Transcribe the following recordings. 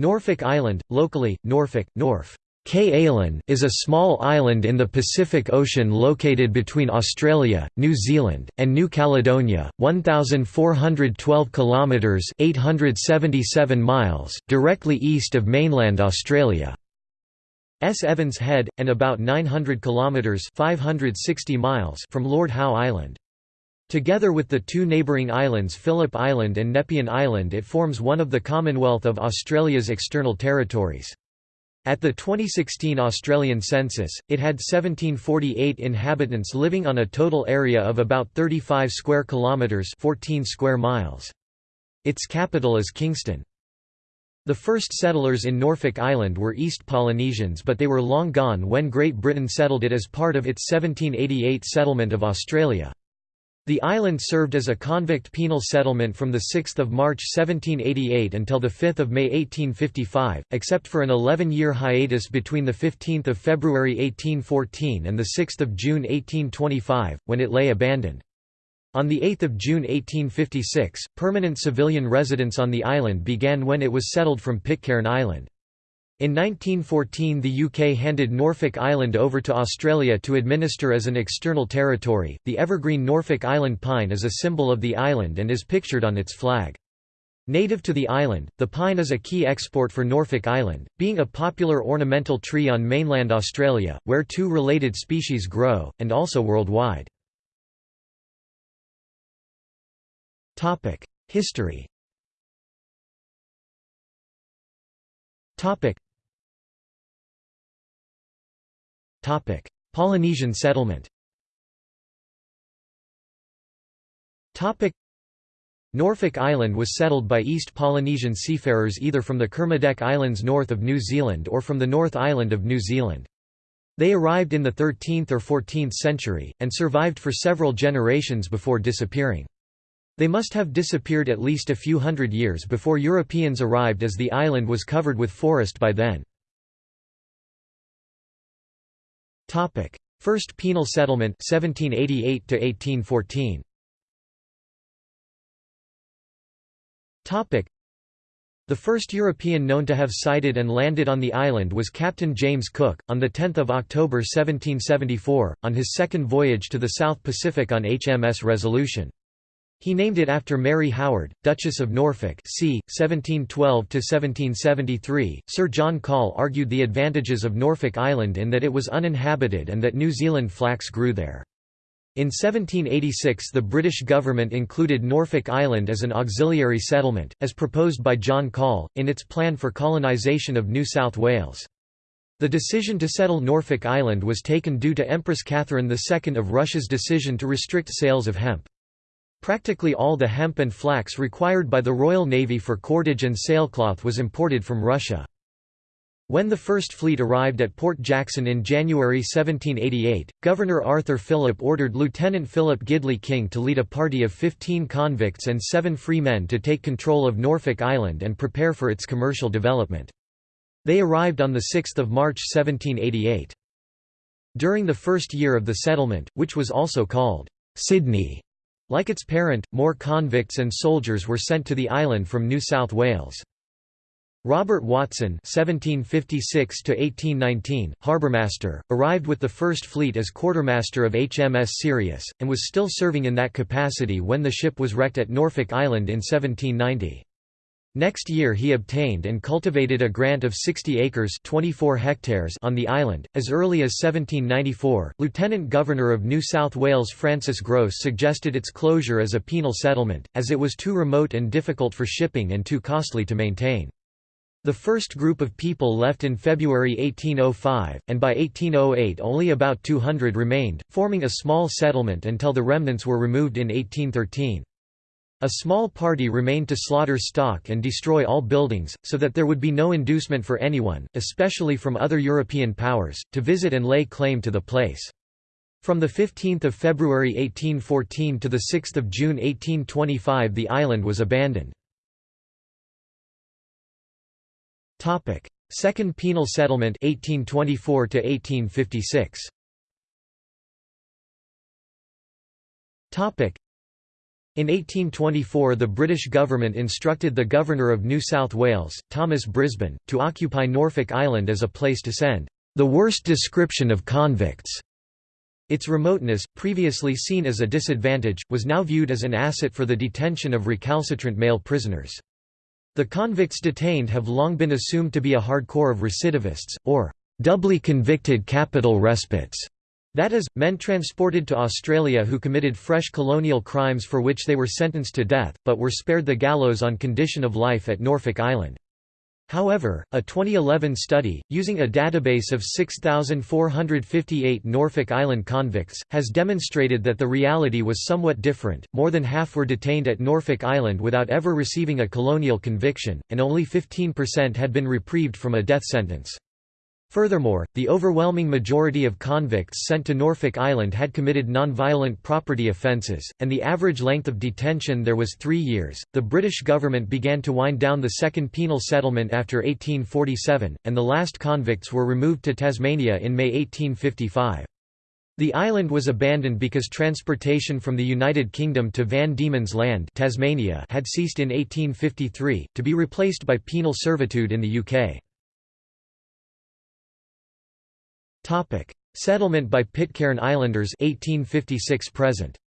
Norfolk Island, locally, Norfolk, Norf. K. is a small island in the Pacific Ocean located between Australia, New Zealand, and New Caledonia, 1412 kilometers (877 miles) directly east of mainland Australia. S. Evans Head and about 900 kilometers (560 miles) from Lord Howe Island. Together with the two neighbouring islands Phillip Island and Nepean Island it forms one of the Commonwealth of Australia's external territories. At the 2016 Australian census, it had 1748 inhabitants living on a total area of about 35 square kilometres 14 square miles. Its capital is Kingston. The first settlers in Norfolk Island were East Polynesians but they were long gone when Great Britain settled it as part of its 1788 settlement of Australia. The island served as a convict penal settlement from 6 March 1788 until 5 May 1855, except for an 11-year hiatus between 15 February 1814 and 6 June 1825, when it lay abandoned. On 8 June 1856, permanent civilian residence on the island began when it was settled from Pitcairn Island. In 1914 the UK handed Norfolk Island over to Australia to administer as an external territory. The evergreen Norfolk Island pine is a symbol of the island and is pictured on its flag. Native to the island, the pine is a key export for Norfolk Island, being a popular ornamental tree on mainland Australia, where two related species grow, and also worldwide. History Polynesian settlement Norfolk Island was settled by East Polynesian seafarers either from the Kermadec Islands north of New Zealand or from the North Island of New Zealand. They arrived in the 13th or 14th century, and survived for several generations before disappearing. They must have disappeared at least a few hundred years before Europeans arrived as the island was covered with forest by then. Topic: First Penal Settlement 1788 to 1814. Topic: The first European known to have sighted and landed on the island was Captain James Cook, on 10 October 1774, on his second voyage to the South Pacific on HMS Resolution. He named it after Mary Howard, Duchess of Norfolk c. 1712–1773. Sir John Call argued the advantages of Norfolk Island in that it was uninhabited and that New Zealand flax grew there. In 1786 the British government included Norfolk Island as an auxiliary settlement, as proposed by John Call, in its plan for colonisation of New South Wales. The decision to settle Norfolk Island was taken due to Empress Catherine II of Russia's decision to restrict sales of hemp. Practically all the hemp and flax required by the Royal Navy for cordage and sailcloth was imported from Russia. When the First Fleet arrived at Port Jackson in January 1788, Governor Arthur Phillip ordered Lieutenant Philip Gidley King to lead a party of 15 convicts and seven free men to take control of Norfolk Island and prepare for its commercial development. They arrived on 6 March 1788. During the first year of the settlement, which was also called Sydney, like its parent, more convicts and soldiers were sent to the island from New South Wales. Robert Watson (1756–1819), harbourmaster, arrived with the First Fleet as quartermaster of HMS Sirius, and was still serving in that capacity when the ship was wrecked at Norfolk Island in 1790. Next year he obtained and cultivated a grant of 60 acres 24 hectares on the island. As early as 1794, Lieutenant Governor of New South Wales Francis Grose suggested its closure as a penal settlement, as it was too remote and difficult for shipping and too costly to maintain. The first group of people left in February 1805, and by 1808 only about 200 remained, forming a small settlement until the remnants were removed in 1813. A small party remained to slaughter stock and destroy all buildings, so that there would be no inducement for anyone, especially from other European powers, to visit and lay claim to the place. From 15 February 1814 to 6 June 1825 the island was abandoned. Second Penal Settlement 1824 1856. In 1824 the British government instructed the Governor of New South Wales, Thomas Brisbane, to occupy Norfolk Island as a place to send the worst description of convicts. Its remoteness, previously seen as a disadvantage, was now viewed as an asset for the detention of recalcitrant male prisoners. The convicts detained have long been assumed to be a hardcore of recidivists, or doubly convicted capital respites. That is, men transported to Australia who committed fresh colonial crimes for which they were sentenced to death, but were spared the gallows on condition of life at Norfolk Island. However, a 2011 study, using a database of 6,458 Norfolk Island convicts, has demonstrated that the reality was somewhat different. More than half were detained at Norfolk Island without ever receiving a colonial conviction, and only 15% had been reprieved from a death sentence. Furthermore, the overwhelming majority of convicts sent to Norfolk Island had committed nonviolent property offences, and the average length of detention there was three years. The British government began to wind down the Second Penal Settlement after 1847, and the last convicts were removed to Tasmania in May 1855. The island was abandoned because transportation from the United Kingdom to Van Diemen's Land Tasmania had ceased in 1853, to be replaced by penal servitude in the UK. Topic: Settlement by Pitcairn Islanders 1856 present.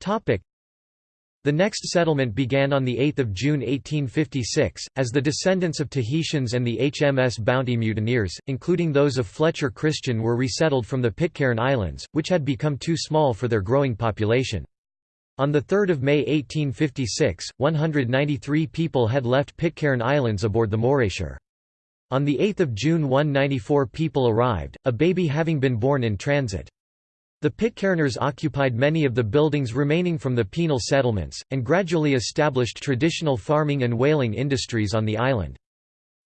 Topic: The next settlement began on 8 June 1856, as the descendants of Tahitians and the HMS Bounty mutineers, including those of Fletcher Christian were resettled from the Pitcairn Islands, which had become too small for their growing population. On 3 May 1856, 193 people had left Pitcairn Islands aboard the Morayshire. On 8 June 194 people arrived, a baby having been born in transit. The Pitcairners occupied many of the buildings remaining from the penal settlements, and gradually established traditional farming and whaling industries on the island.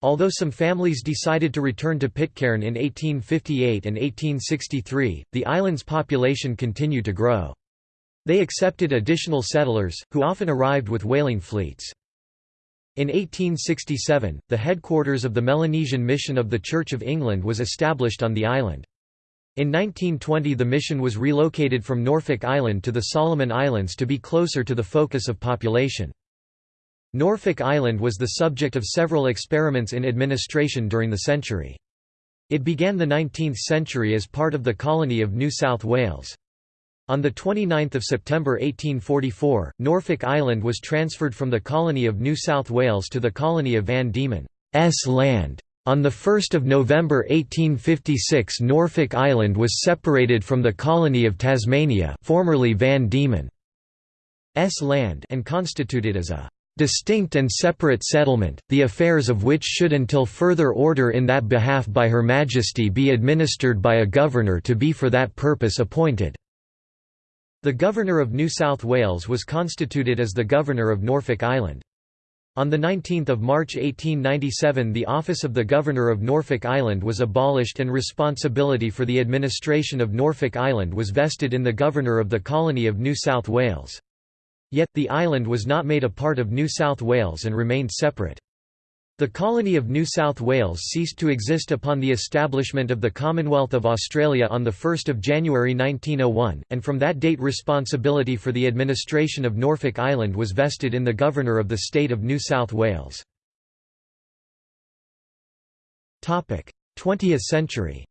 Although some families decided to return to Pitcairn in 1858 and 1863, the island's population continued to grow. They accepted additional settlers, who often arrived with whaling fleets. In 1867, the headquarters of the Melanesian Mission of the Church of England was established on the island. In 1920 the mission was relocated from Norfolk Island to the Solomon Islands to be closer to the focus of population. Norfolk Island was the subject of several experiments in administration during the century. It began the 19th century as part of the colony of New South Wales. On 29 September 1844, Norfolk Island was transferred from the colony of New South Wales to the colony of Van Diemen's Land. On 1 November 1856 Norfolk Island was separated from the colony of Tasmania formerly Van Diemen's Land and constituted as a distinct and separate settlement, the affairs of which should until further order in that behalf by Her Majesty be administered by a governor to be for that purpose appointed." The Governor of New South Wales was constituted as the Governor of Norfolk Island. On 19 March 1897 the office of the Governor of Norfolk Island was abolished and responsibility for the administration of Norfolk Island was vested in the Governor of the Colony of New South Wales. Yet, the island was not made a part of New South Wales and remained separate. The colony of New South Wales ceased to exist upon the establishment of the Commonwealth of Australia on 1 January 1901, and from that date responsibility for the administration of Norfolk Island was vested in the Governor of the state of New South Wales. 20th century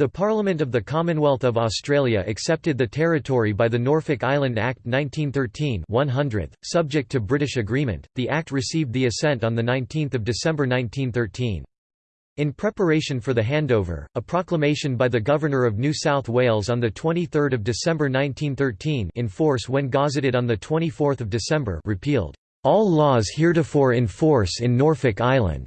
the Parliament of the Commonwealth of Australia accepted the territory by the Norfolk Island Act 1913 100, subject to British agreement. The Act received the assent on 19 December 1913. In preparation for the handover, a proclamation by the Governor of New South Wales on 23 December 1913 in force when gazetted on 24 December repealed, "...all laws heretofore in force in Norfolk Island",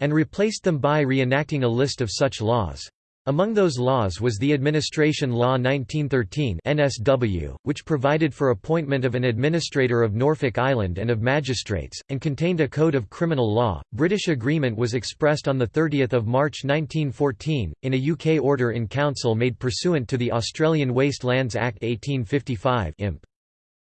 and replaced them by reenacting a list of such laws. Among those laws was the Administration Law 1913 NSW, which provided for appointment of an administrator of Norfolk Island and of magistrates, and contained a code of criminal law. British agreement was expressed on 30 March 1914, in a UK order in council made pursuant to the Australian Waste Lands Act 1855 imp.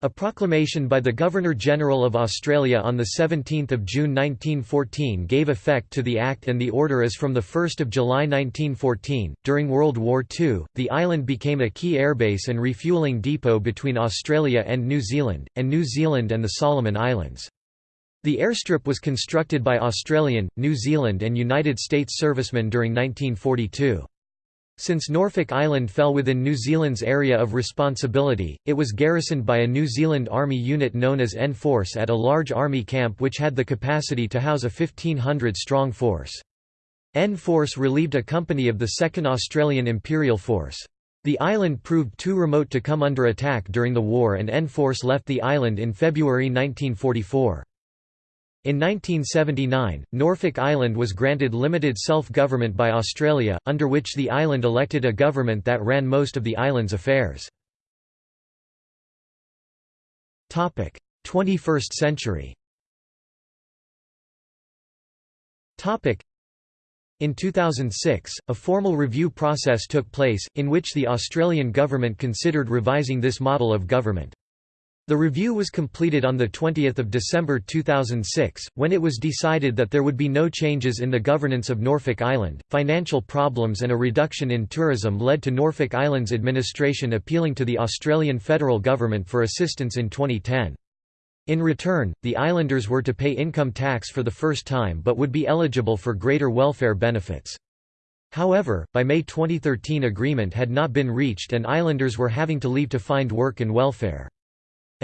A proclamation by the Governor-General of Australia on 17 June 1914 gave effect to the Act and the order as from 1 July 1914. During World War II, the island became a key airbase and refuelling depot between Australia and New Zealand, and New Zealand and the Solomon Islands. The airstrip was constructed by Australian, New Zealand and United States servicemen during 1942. Since Norfolk Island fell within New Zealand's area of responsibility, it was garrisoned by a New Zealand Army unit known as N-Force at a large army camp which had the capacity to house a 1,500-strong force. N-Force relieved a company of the 2nd Australian Imperial Force. The island proved too remote to come under attack during the war and N-Force left the island in February 1944. In 1979, Norfolk Island was granted limited self-government by Australia, under which the island elected a government that ran most of the island's affairs. 21st century in 2006, a formal review process took place, in which the Australian government considered revising this model of government. The review was completed on 20 December 2006, when it was decided that there would be no changes in the governance of Norfolk Island. Financial problems and a reduction in tourism led to Norfolk Island's administration appealing to the Australian federal government for assistance in 2010. In return, the islanders were to pay income tax for the first time but would be eligible for greater welfare benefits. However, by May 2013 agreement had not been reached and islanders were having to leave to find work and welfare.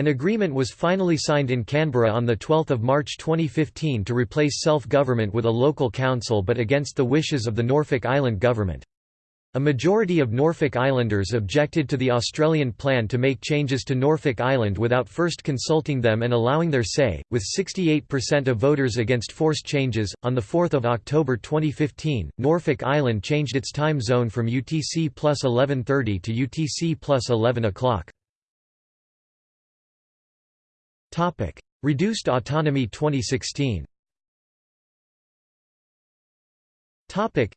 An agreement was finally signed in Canberra on 12 March 2015 to replace self-government with a local council but against the wishes of the Norfolk Island government. A majority of Norfolk Islanders objected to the Australian plan to make changes to Norfolk Island without first consulting them and allowing their say, with 68% of voters against forced changes. On 4 October 2015, Norfolk Island changed its time zone from UTC plus 11.30 to UTC plus 11 o'clock. Topic: Reduced Autonomy 2016. Topic: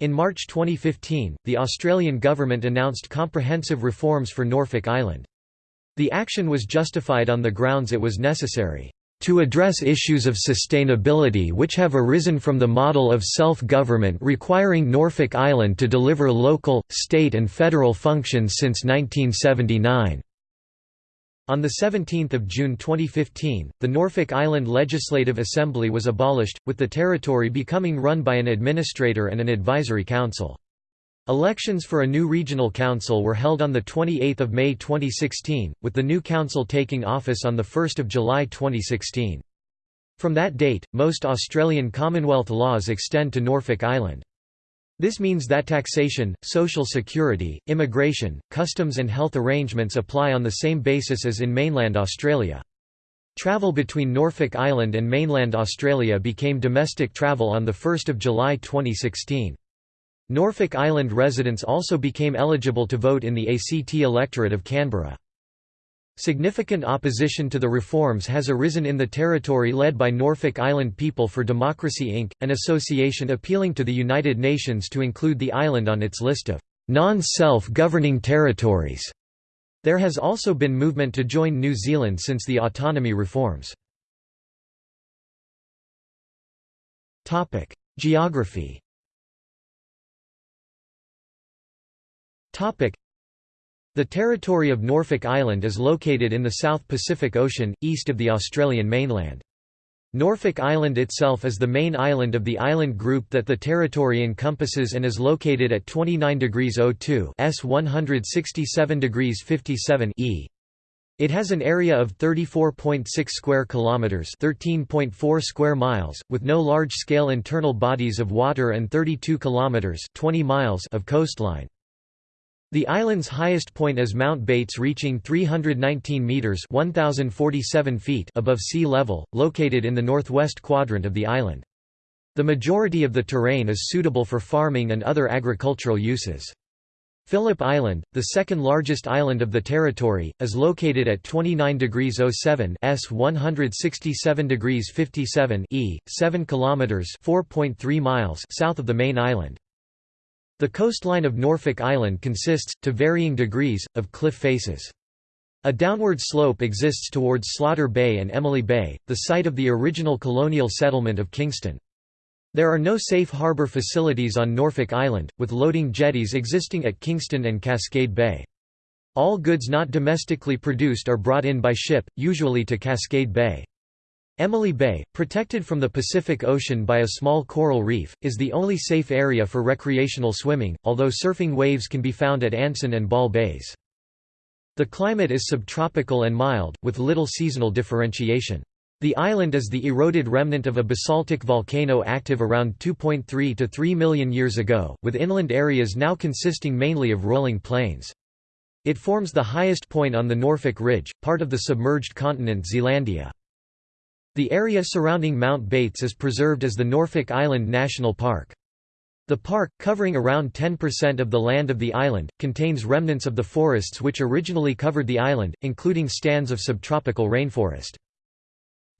In March 2015, the Australian government announced comprehensive reforms for Norfolk Island. The action was justified on the grounds it was necessary to address issues of sustainability which have arisen from the model of self-government requiring Norfolk Island to deliver local, state and federal functions since 1979. On 17 June 2015, the Norfolk Island Legislative Assembly was abolished, with the territory becoming run by an administrator and an advisory council. Elections for a new regional council were held on 28 May 2016, with the new council taking office on 1 July 2016. From that date, most Australian Commonwealth laws extend to Norfolk Island. This means that taxation, social security, immigration, customs and health arrangements apply on the same basis as in mainland Australia. Travel between Norfolk Island and mainland Australia became domestic travel on 1 July 2016. Norfolk Island residents also became eligible to vote in the ACT electorate of Canberra. Significant opposition to the reforms has arisen in the territory led by Norfolk Island People for Democracy Inc., an association appealing to the United Nations to include the island on its list of non-self-governing territories. There has also been movement to join New Zealand since the autonomy reforms. Geography the territory of Norfolk Island is located in the South Pacific Ocean, east of the Australian mainland. Norfolk Island itself is the main island of the island group that the territory encompasses and is located at 29 degrees 02 s 167 degrees 57 e. It has an area of 34.6 square kilometers, 13.4 square miles, with no large-scale internal bodies of water and 32 kilometers, 20 miles of coastline. The island's highest point is Mount Bates reaching 319 metres 1,047 feet above sea level, located in the northwest quadrant of the island. The majority of the terrain is suitable for farming and other agricultural uses. Phillip Island, the second largest island of the territory, is located at 29 degrees 07 s 167 degrees 57 e, 7 kilometers (4.3 miles) south of the main island. The coastline of Norfolk Island consists, to varying degrees, of cliff faces. A downward slope exists towards Slaughter Bay and Emily Bay, the site of the original colonial settlement of Kingston. There are no safe harbour facilities on Norfolk Island, with loading jetties existing at Kingston and Cascade Bay. All goods not domestically produced are brought in by ship, usually to Cascade Bay. Emily Bay, protected from the Pacific Ocean by a small coral reef, is the only safe area for recreational swimming, although surfing waves can be found at Anson and Ball Bays. The climate is subtropical and mild, with little seasonal differentiation. The island is the eroded remnant of a basaltic volcano active around 2.3 to 3 million years ago, with inland areas now consisting mainly of rolling plains. It forms the highest point on the Norfolk Ridge, part of the submerged continent Zealandia. The area surrounding Mount Bates is preserved as the Norfolk Island National Park. The park, covering around 10% of the land of the island, contains remnants of the forests which originally covered the island, including stands of subtropical rainforest.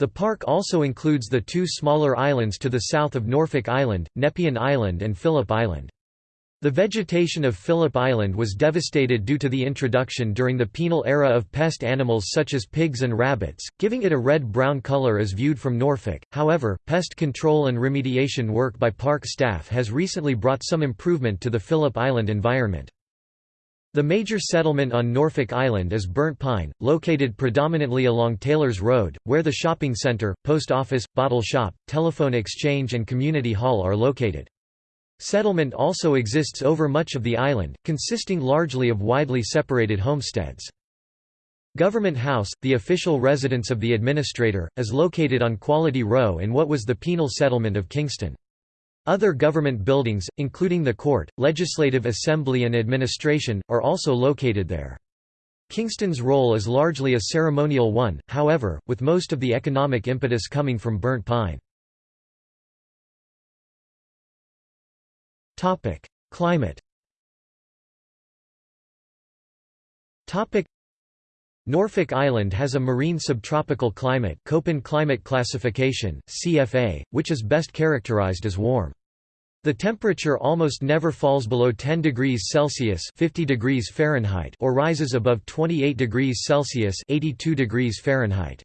The park also includes the two smaller islands to the south of Norfolk Island, Nepean Island and Phillip Island. The vegetation of Phillip Island was devastated due to the introduction during the penal era of pest animals such as pigs and rabbits, giving it a red-brown color as viewed from Norfolk. However, pest control and remediation work by park staff has recently brought some improvement to the Phillip Island environment. The major settlement on Norfolk Island is Burnt Pine, located predominantly along Taylor's Road, where the shopping center, post office, bottle shop, telephone exchange and community hall are located. Settlement also exists over much of the island, consisting largely of widely separated homesteads. Government House, the official residence of the administrator, is located on Quality Row in what was the penal settlement of Kingston. Other government buildings, including the court, legislative assembly and administration, are also located there. Kingston's role is largely a ceremonial one, however, with most of the economic impetus coming from burnt pine. Topic: Climate. Topic: Norfolk Island has a marine subtropical climate, Köppen climate classification (CFA), which is best characterized as warm. The temperature almost never falls below 10 degrees Celsius (50 degrees Fahrenheit) or rises above 28 degrees Celsius (82 degrees Fahrenheit).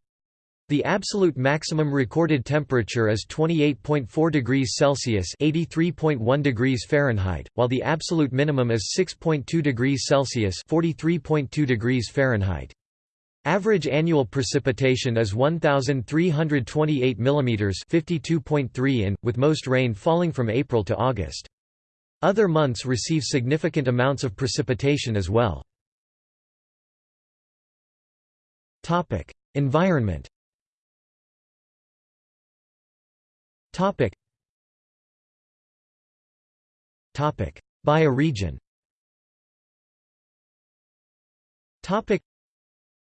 The absolute maximum recorded temperature is 28.4 degrees Celsius (83.1 degrees Fahrenheit), while the absolute minimum is 6.2 degrees Celsius (43.2 degrees Fahrenheit). Average annual precipitation is 1328 mm (52.3 in), with most rain falling from April to August. Other months receive significant amounts of precipitation as well. Topic: Environment Topic. Topic. Bioregion Topic.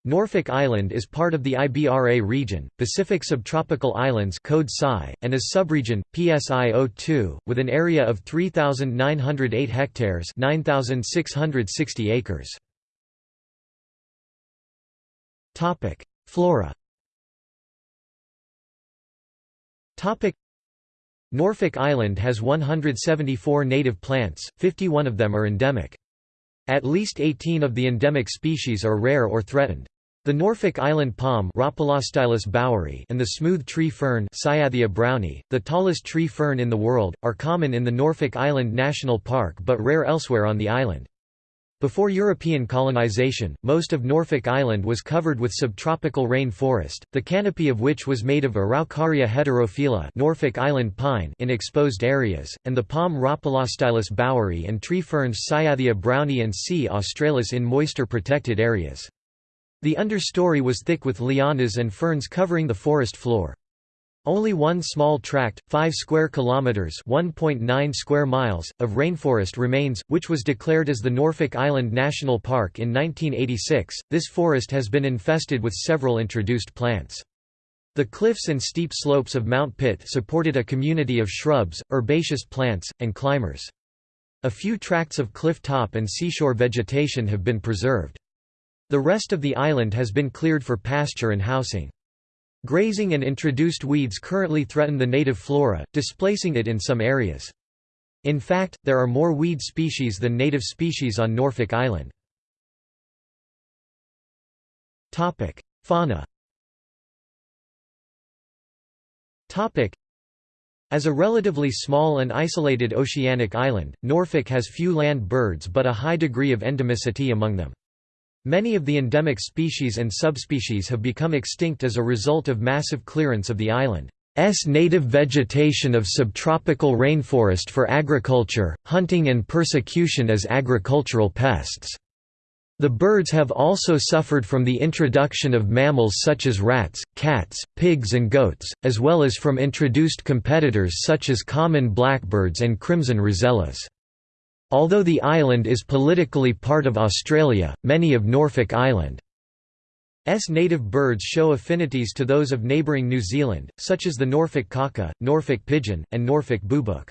Norfolk Island is part of the IBRA region, Pacific Subtropical Islands code PSI, and is subregion, PSI02, with an area of 3,908 hectares 9,660 acres. Flora Norfolk Island has 174 native plants, 51 of them are endemic. At least 18 of the endemic species are rare or threatened. The Norfolk Island palm and the smooth tree fern brownii, the tallest tree fern in the world, are common in the Norfolk Island National Park but rare elsewhere on the island. Before European colonization, most of Norfolk Island was covered with subtropical rain forest, the canopy of which was made of Araucaria heterophylla Norfolk Island pine in exposed areas, and the palm Rhopalostylis baueri and tree ferns Cyathea brownii and C. australis in moisture-protected areas. The understory was thick with lianas and ferns covering the forest floor. Only one small tract, 5 square kilometers, 1.9 square miles of rainforest remains, which was declared as the Norfolk Island National Park in 1986. This forest has been infested with several introduced plants. The cliffs and steep slopes of Mount Pitt supported a community of shrubs, herbaceous plants, and climbers. A few tracts of cliff top and seashore vegetation have been preserved. The rest of the island has been cleared for pasture and housing. Grazing and introduced weeds currently threaten the native flora, displacing it in some areas. In fact, there are more weed species than native species on Norfolk Island. Fauna as a relatively small and isolated oceanic island, Norfolk has few land birds but a high degree of endemicity among them. Many of the endemic species and subspecies have become extinct as a result of massive clearance of the island's native vegetation of subtropical rainforest for agriculture, hunting and persecution as agricultural pests. The birds have also suffered from the introduction of mammals such as rats, cats, pigs and goats, as well as from introduced competitors such as common blackbirds and crimson rosellas. Although the island is politically part of Australia, many of Norfolk Island's native birds show affinities to those of neighbouring New Zealand, such as the Norfolk kaka, Norfolk pigeon, and Norfolk boobook.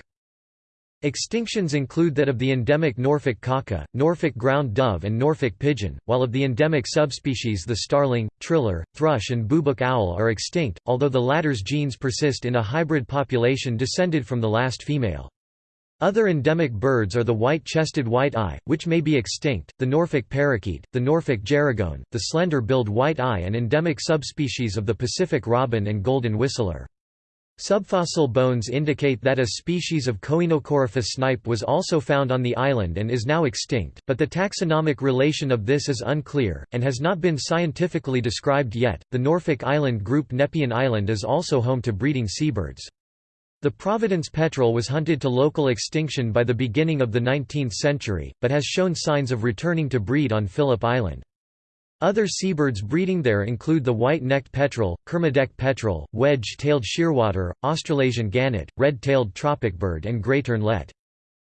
Extinctions include that of the endemic Norfolk kaka, Norfolk ground dove and Norfolk pigeon, while of the endemic subspecies the starling, triller, thrush and boobook owl are extinct, although the latter's genes persist in a hybrid population descended from the last female. Other endemic birds are the white-chested white-eye, which may be extinct, the Norfolk parakeet, the Norfolk gerygone, the slender-billed white-eye and endemic subspecies of the Pacific robin and golden whistler. Subfossil bones indicate that a species of Coenocorypha snipe was also found on the island and is now extinct, but the taxonomic relation of this is unclear, and has not been scientifically described yet. The Norfolk Island group Nepean Island is also home to breeding seabirds. The Providence petrel was hunted to local extinction by the beginning of the 19th century, but has shown signs of returning to breed on Phillip Island. Other seabirds breeding there include the white-necked petrel, Kermadec petrel, wedge-tailed shearwater, Australasian gannet, red-tailed tropicbird and grey ternlet.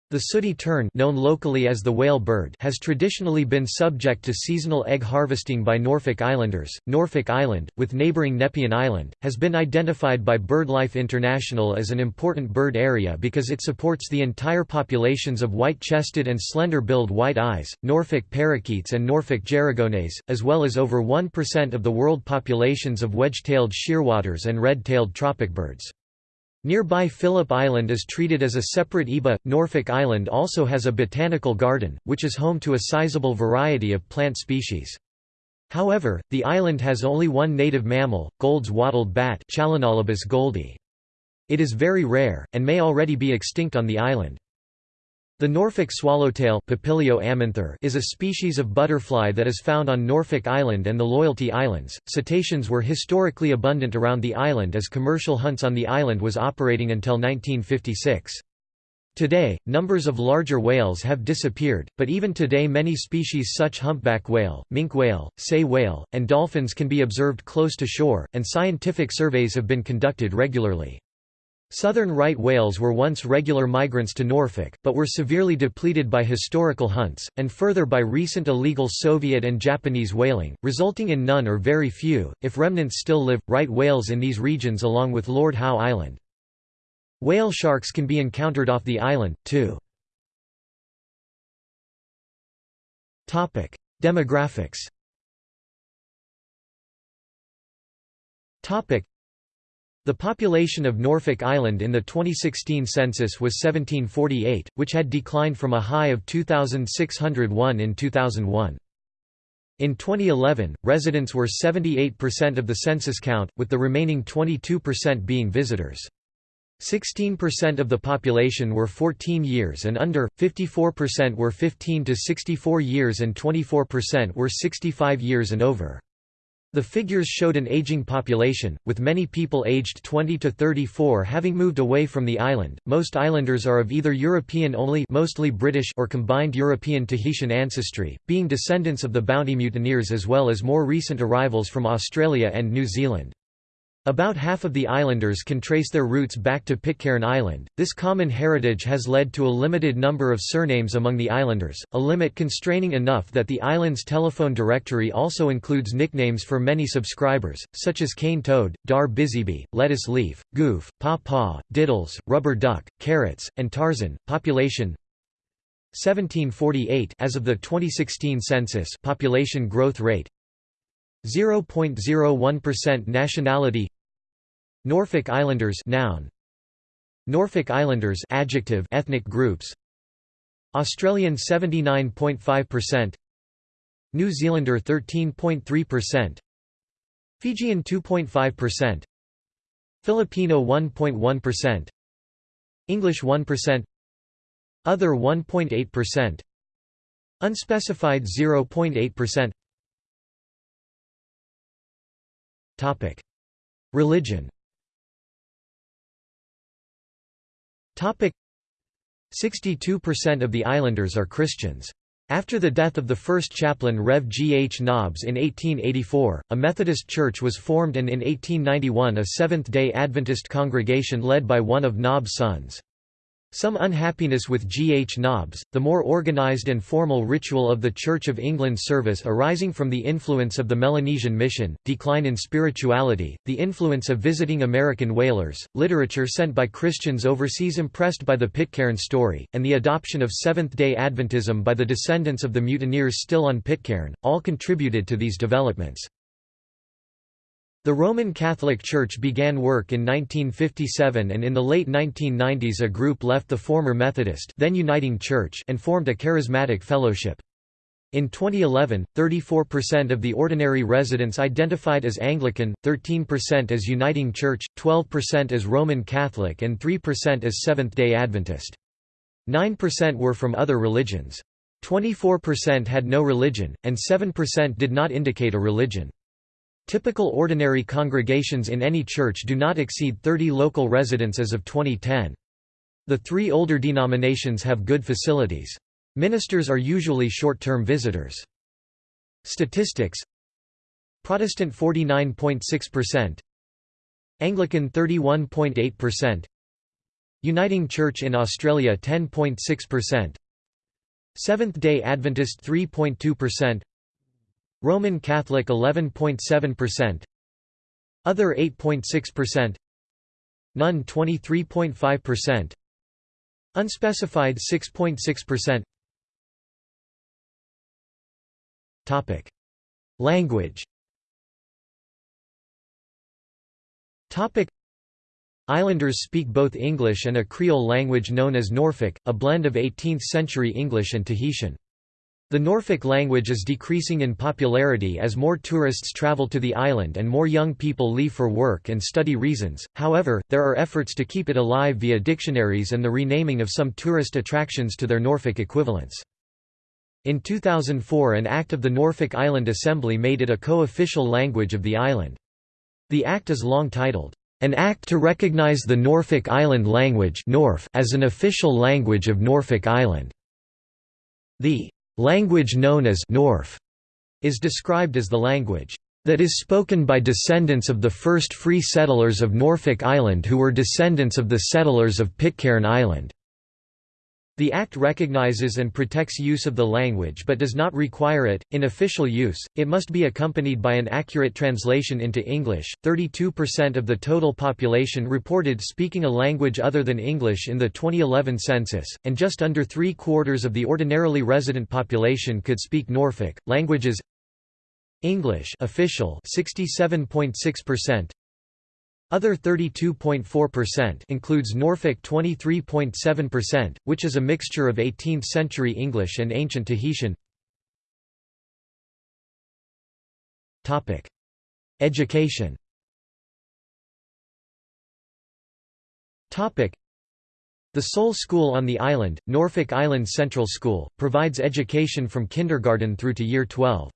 The sooty tern known locally as the whale bird has traditionally been subject to seasonal egg harvesting by Norfolk Islanders. Norfolk Island, with neighbouring Nepean Island, has been identified by BirdLife International as an important bird area because it supports the entire populations of white-chested and slender-billed white-eyes, Norfolk parakeets and Norfolk gerygones, as well as over 1% of the world populations of wedge-tailed shearwaters and red-tailed tropicbirds. Nearby Phillip Island is treated as a separate EBA. Norfolk Island also has a botanical garden, which is home to a sizable variety of plant species. However, the island has only one native mammal, Gould's wattled bat. It is very rare, and may already be extinct on the island. The Norfolk swallowtail is a species of butterfly that is found on Norfolk Island and the Loyalty Islands. Cetaceans were historically abundant around the island as commercial hunts on the island was operating until 1956. Today, numbers of larger whales have disappeared, but even today many species such humpback whale, minke whale, sei whale, and dolphins can be observed close to shore, and scientific surveys have been conducted regularly. Southern right whales were once regular migrants to Norfolk, but were severely depleted by historical hunts, and further by recent illegal Soviet and Japanese whaling, resulting in none or very few, if remnants still live, right whales in these regions along with Lord Howe Island. Whale sharks can be encountered off the island, too. Demographics the population of Norfolk Island in the 2016 census was 1748, which had declined from a high of 2,601 in 2001. In 2011, residents were 78% of the census count, with the remaining 22% being visitors. 16% of the population were 14 years and under, 54% were 15 to 64 years and 24% were 65 years and over. The figures showed an aging population, with many people aged 20 to 34 having moved away from the island. Most islanders are of either European only, mostly British or combined European Tahitian ancestry, being descendants of the Bounty mutineers as well as more recent arrivals from Australia and New Zealand. About half of the islanders can trace their roots back to Pitcairn Island. This common heritage has led to a limited number of surnames among the islanders, a limit constraining enough that the island's telephone directory also includes nicknames for many subscribers, such as cane toad, dar busybee, lettuce leaf, goof, paw paw, diddles, rubber duck, carrots, and Tarzan. Population 1748 as of the 2016 census population growth rate 0.01% nationality Norfolk Islanders noun. Norfolk Islanders adjective ethnic groups. Australian 79.5% New Zealander 13.3% Fijian 2.5% Filipino 1.1% English 1% Other 1.8% Unspecified 0.8% Topic. Religion 62% of the islanders are Christians. After the death of the first chaplain Rev. G. H. Nobbs in 1884, a Methodist church was formed and in 1891 a Seventh-day Adventist congregation led by one of Nobbs' sons. Some unhappiness with G. H. Nobbs, the more organized and formal ritual of the Church of England service arising from the influence of the Melanesian mission, decline in spirituality, the influence of visiting American whalers, literature sent by Christians overseas impressed by the Pitcairn story, and the adoption of Seventh-day Adventism by the descendants of the mutineers still on Pitcairn, all contributed to these developments. The Roman Catholic Church began work in 1957 and in the late 1990s a group left the former Methodist then Uniting Church and formed a charismatic fellowship. In 2011, 34% of the ordinary residents identified as Anglican, 13% as Uniting Church, 12% as Roman Catholic and 3% as Seventh-day Adventist. 9% were from other religions. 24% had no religion, and 7% did not indicate a religion. Typical ordinary congregations in any church do not exceed 30 local residents as of 2010. The three older denominations have good facilities. Ministers are usually short-term visitors. Statistics Protestant 49.6% Anglican 31.8% Uniting Church in Australia 10.6% Seventh-day Adventist 3.2% Roman Catholic 11.7%, other 8.6%, none 23.5%, unspecified 6.6%. Topic: Language. Topic: Islanders speak both English and a Creole language known as Norfolk, a blend of 18th-century English and Tahitian. The Norfolk language is decreasing in popularity as more tourists travel to the island and more young people leave for work and study reasons, however, there are efforts to keep it alive via dictionaries and the renaming of some tourist attractions to their Norfolk equivalents. In 2004 an act of the Norfolk Island Assembly made it a co-official language of the island. The act is long titled, "...an act to recognize the Norfolk Island language as an official language of Norfolk Island." The Language known as Norf is described as the language that is spoken by descendants of the first free settlers of Norfolk Island who were descendants of the settlers of Pitcairn Island. The Act recognizes and protects use of the language but does not require it. In official use, it must be accompanied by an accurate translation into English. 32% of the total population reported speaking a language other than English in the 2011 census, and just under three quarters of the ordinarily resident population could speak Norfolk. Languages English official 67.6%, other 32.4% includes Norfolk 23.7%, which is a mixture of 18th-century English and ancient Tahitian. Topic: Education. Topic: The sole school on the island, Norfolk Island Central School, provides education from kindergarten through to year 12.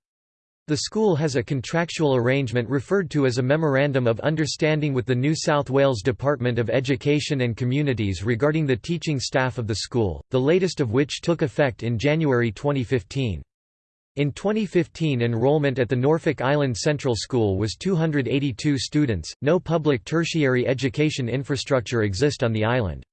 The school has a contractual arrangement referred to as a Memorandum of Understanding with the New South Wales Department of Education and Communities regarding the teaching staff of the school, the latest of which took effect in January 2015. In 2015 enrollment at the Norfolk Island Central School was 282 students. No public tertiary education infrastructure exist on the island.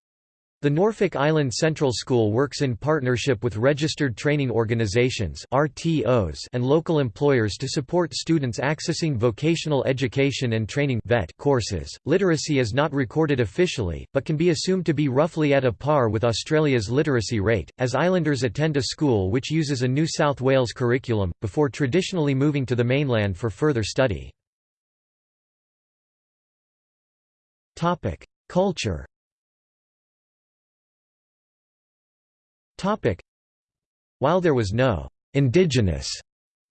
The Norfolk Island Central School works in partnership with registered training organizations RTOs and local employers to support students accessing vocational education and training vet courses. Literacy is not recorded officially, but can be assumed to be roughly at a par with Australia's literacy rate, as islanders attend a school which uses a New South Wales curriculum, before traditionally moving to the mainland for further study. Culture while there was no indigenous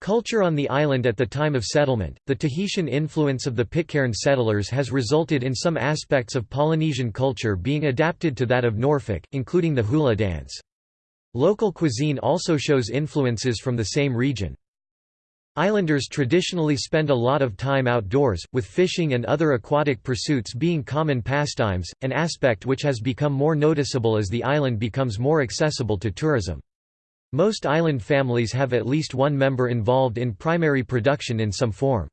Culture on the island at the time of settlement, the Tahitian influence of the Pitcairn settlers has resulted in some aspects of Polynesian culture being adapted to that of Norfolk, including the hula dance. Local cuisine also shows influences from the same region. Islanders traditionally spend a lot of time outdoors, with fishing and other aquatic pursuits being common pastimes, an aspect which has become more noticeable as the island becomes more accessible to tourism. Most island families have at least one member involved in primary production in some form.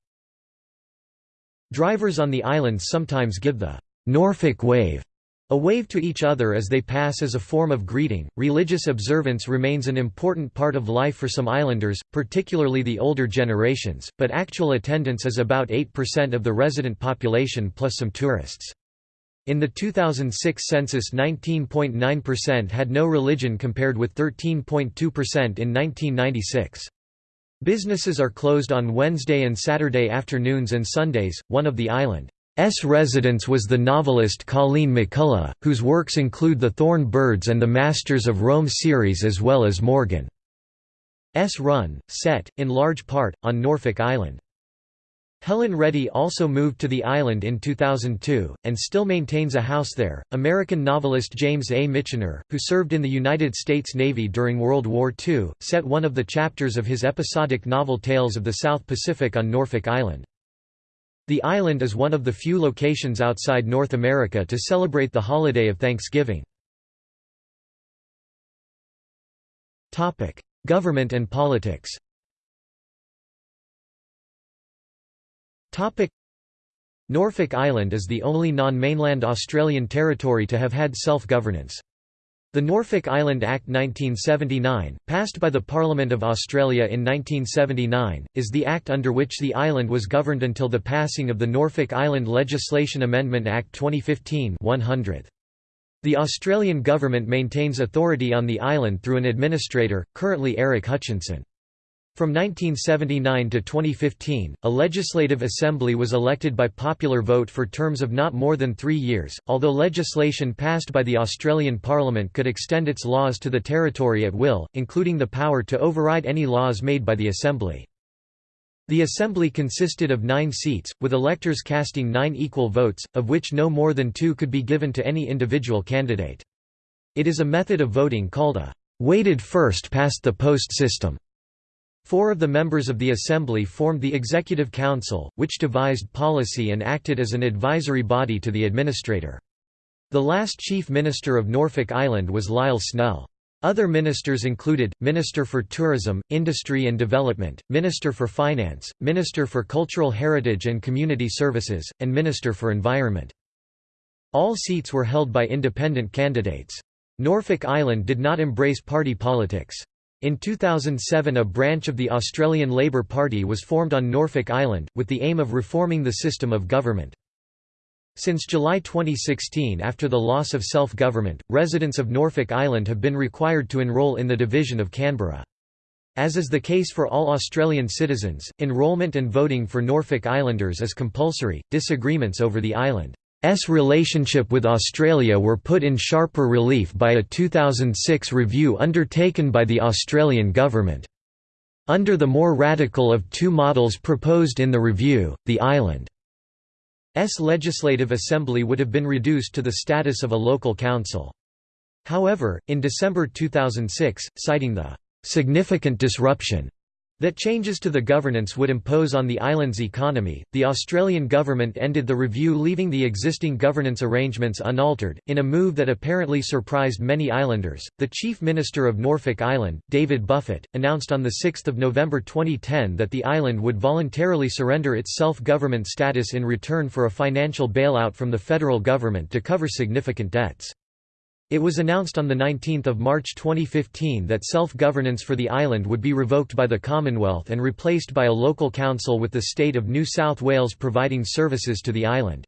Drivers on the islands sometimes give the Norfolk wave a wave to each other as they pass is a form of greeting. Religious observance remains an important part of life for some islanders, particularly the older generations, but actual attendance is about 8% of the resident population plus some tourists. In the 2006 census 19.9% had no religion compared with 13.2% in 1996. Businesses are closed on Wednesday and Saturday afternoons and Sundays. One of the island's residents was the novelist Colleen McCullough, whose works include The Thorn Birds and the Masters of Rome series as well as Morgan's Run, set, in large part, on Norfolk Island. Helen Reddy also moved to the island in 2002, and still maintains a house there. American novelist James A. Michener, who served in the United States Navy during World War II, set one of the chapters of his episodic novel Tales of the South Pacific on Norfolk Island. The island is one of the few locations outside North America to celebrate the holiday of Thanksgiving. Government and politics Norfolk Island is the only non-mainland Australian territory to have had self-governance. The Norfolk Island Act 1979, passed by the Parliament of Australia in 1979, is the act under which the island was governed until the passing of the Norfolk Island Legislation Amendment Act 2015 100. The Australian government maintains authority on the island through an administrator, currently Eric Hutchinson. From 1979 to 2015, a legislative assembly was elected by popular vote for terms of not more than three years, although legislation passed by the Australian Parliament could extend its laws to the territory at will, including the power to override any laws made by the Assembly. The Assembly consisted of nine seats, with electors casting nine equal votes, of which no more than two could be given to any individual candidate. It is a method of voting called a weighted first past the post system. Four of the members of the Assembly formed the Executive Council, which devised policy and acted as an advisory body to the administrator. The last Chief Minister of Norfolk Island was Lyle Snell. Other ministers included, Minister for Tourism, Industry and Development, Minister for Finance, Minister for Cultural Heritage and Community Services, and Minister for Environment. All seats were held by independent candidates. Norfolk Island did not embrace party politics. In 2007 a branch of the Australian Labor Party was formed on Norfolk Island, with the aim of reforming the system of government. Since July 2016 after the loss of self-government, residents of Norfolk Island have been required to enrol in the Division of Canberra. As is the case for all Australian citizens, enrolment and voting for Norfolk Islanders is compulsory. Disagreements over the island S relationship with Australia were put in sharper relief by a 2006 review undertaken by the Australian government. Under the more radical of two models proposed in the review, the island's legislative assembly would have been reduced to the status of a local council. However, in December 2006, citing the "...significant disruption," that changes to the governance would impose on the island's economy. The Australian government ended the review, leaving the existing governance arrangements unaltered, in a move that apparently surprised many islanders. The Chief Minister of Norfolk Island, David Buffett, announced on 6 November 2010 that the island would voluntarily surrender its self government status in return for a financial bailout from the federal government to cover significant debts. It was announced on 19 March 2015 that self-governance for the island would be revoked by the Commonwealth and replaced by a local council with the state of New South Wales providing services to the island.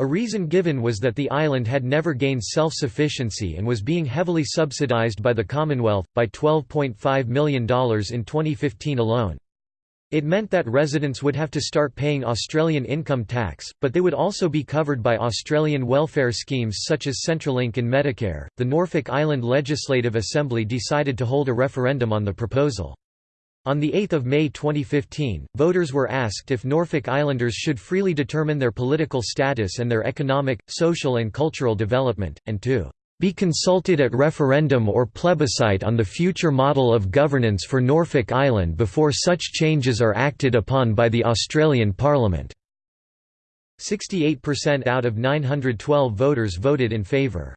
A reason given was that the island had never gained self-sufficiency and was being heavily subsidised by the Commonwealth, by $12.5 million in 2015 alone. It meant that residents would have to start paying Australian income tax, but they would also be covered by Australian welfare schemes such as Centrelink and Medicare. The Norfolk Island Legislative Assembly decided to hold a referendum on the proposal. On 8 May 2015, voters were asked if Norfolk Islanders should freely determine their political status and their economic, social and cultural development, and to be consulted at referendum or plebiscite on the future model of governance for Norfolk Island before such changes are acted upon by the Australian Parliament." 68% out of 912 voters voted in favour.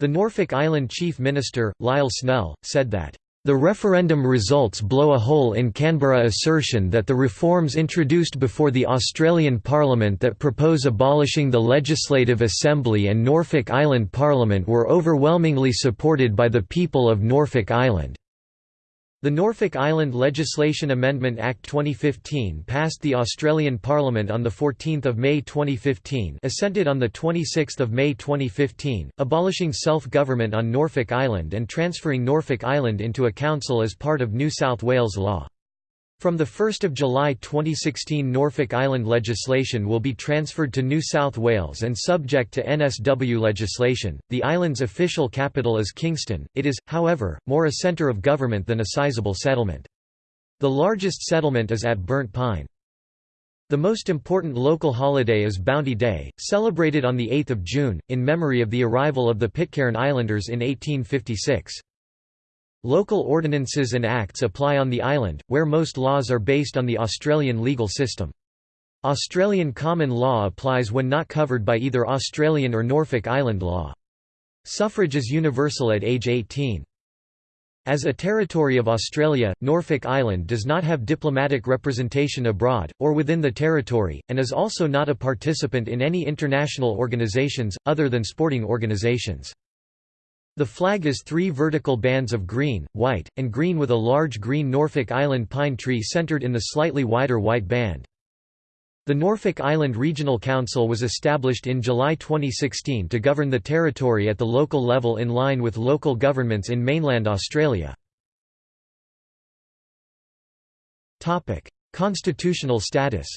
The Norfolk Island Chief Minister, Lyle Snell, said that the referendum results blow a hole in Canberra assertion that the reforms introduced before the Australian Parliament that propose abolishing the Legislative Assembly and Norfolk Island Parliament were overwhelmingly supported by the people of Norfolk Island. The Norfolk Island Legislation Amendment Act 2015 passed the Australian Parliament on 14 May 2015 assented on 26 May 2015, abolishing self-government on Norfolk Island and transferring Norfolk Island into a council as part of New South Wales law. From 1 July 2016 Norfolk Island legislation will be transferred to New South Wales and subject to NSW legislation. The island's official capital is Kingston, it is, however, more a centre of government than a sizable settlement. The largest settlement is at Burnt Pine. The most important local holiday is Bounty Day, celebrated on 8 June, in memory of the arrival of the Pitcairn Islanders in 1856. Local ordinances and acts apply on the island, where most laws are based on the Australian legal system. Australian common law applies when not covered by either Australian or Norfolk Island law. Suffrage is universal at age 18. As a territory of Australia, Norfolk Island does not have diplomatic representation abroad, or within the territory, and is also not a participant in any international organisations, other than sporting organisations. The flag is three vertical bands of green, white, and green with a large green Norfolk Island pine tree centered in the slightly wider white band. The Norfolk Island Regional Council was established in July 2016 to govern the territory at the local level in line with local governments in mainland Australia. Constitutional status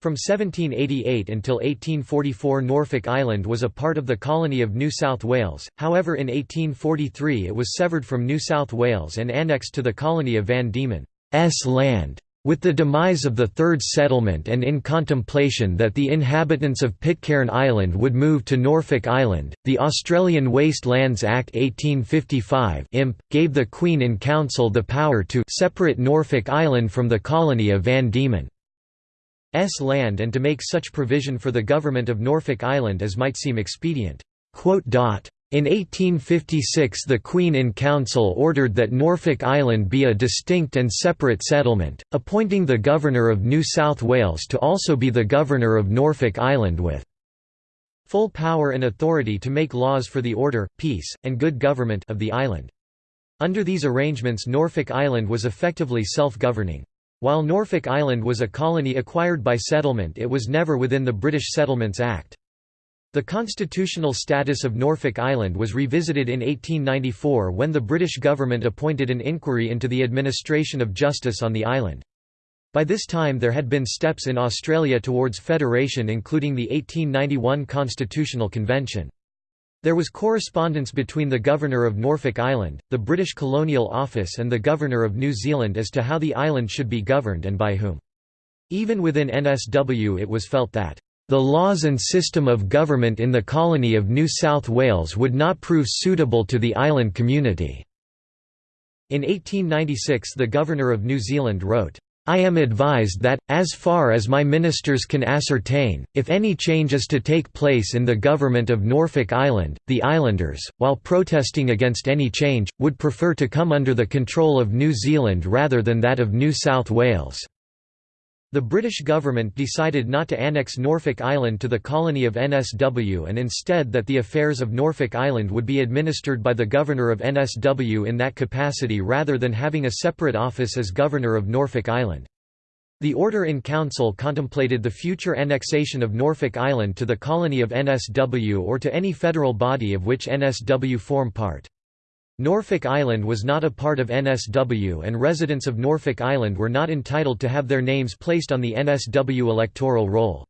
from 1788 until 1844 Norfolk Island was a part of the colony of New South Wales, however in 1843 it was severed from New South Wales and annexed to the colony of Van Diemen's land. With the demise of the third settlement and in contemplation that the inhabitants of Pitcairn Island would move to Norfolk Island, the Australian Waste Lands Act 1855 imp, gave the Queen in Council the power to separate Norfolk Island from the colony of Van Diemen. S land and to make such provision for the government of Norfolk Island as might seem expedient." In 1856 the Queen in Council ordered that Norfolk Island be a distinct and separate settlement, appointing the Governor of New South Wales to also be the Governor of Norfolk Island with full power and authority to make laws for the order, peace, and good government of the island. Under these arrangements Norfolk Island was effectively self-governing. While Norfolk Island was a colony acquired by settlement it was never within the British Settlements Act. The constitutional status of Norfolk Island was revisited in 1894 when the British government appointed an inquiry into the administration of justice on the island. By this time there had been steps in Australia towards federation including the 1891 Constitutional Convention. There was correspondence between the Governor of Norfolk Island, the British Colonial Office and the Governor of New Zealand as to how the island should be governed and by whom. Even within NSW it was felt that the laws and system of government in the colony of New South Wales would not prove suitable to the island community." In 1896 the Governor of New Zealand wrote, I am advised that, as far as my ministers can ascertain, if any change is to take place in the government of Norfolk Island, the islanders, while protesting against any change, would prefer to come under the control of New Zealand rather than that of New South Wales. The British government decided not to annex Norfolk Island to the colony of NSW and instead that the affairs of Norfolk Island would be administered by the Governor of NSW in that capacity rather than having a separate office as Governor of Norfolk Island. The Order in Council contemplated the future annexation of Norfolk Island to the colony of NSW or to any federal body of which NSW form part. Norfolk Island was not a part of NSW and residents of Norfolk Island were not entitled to have their names placed on the NSW electoral roll.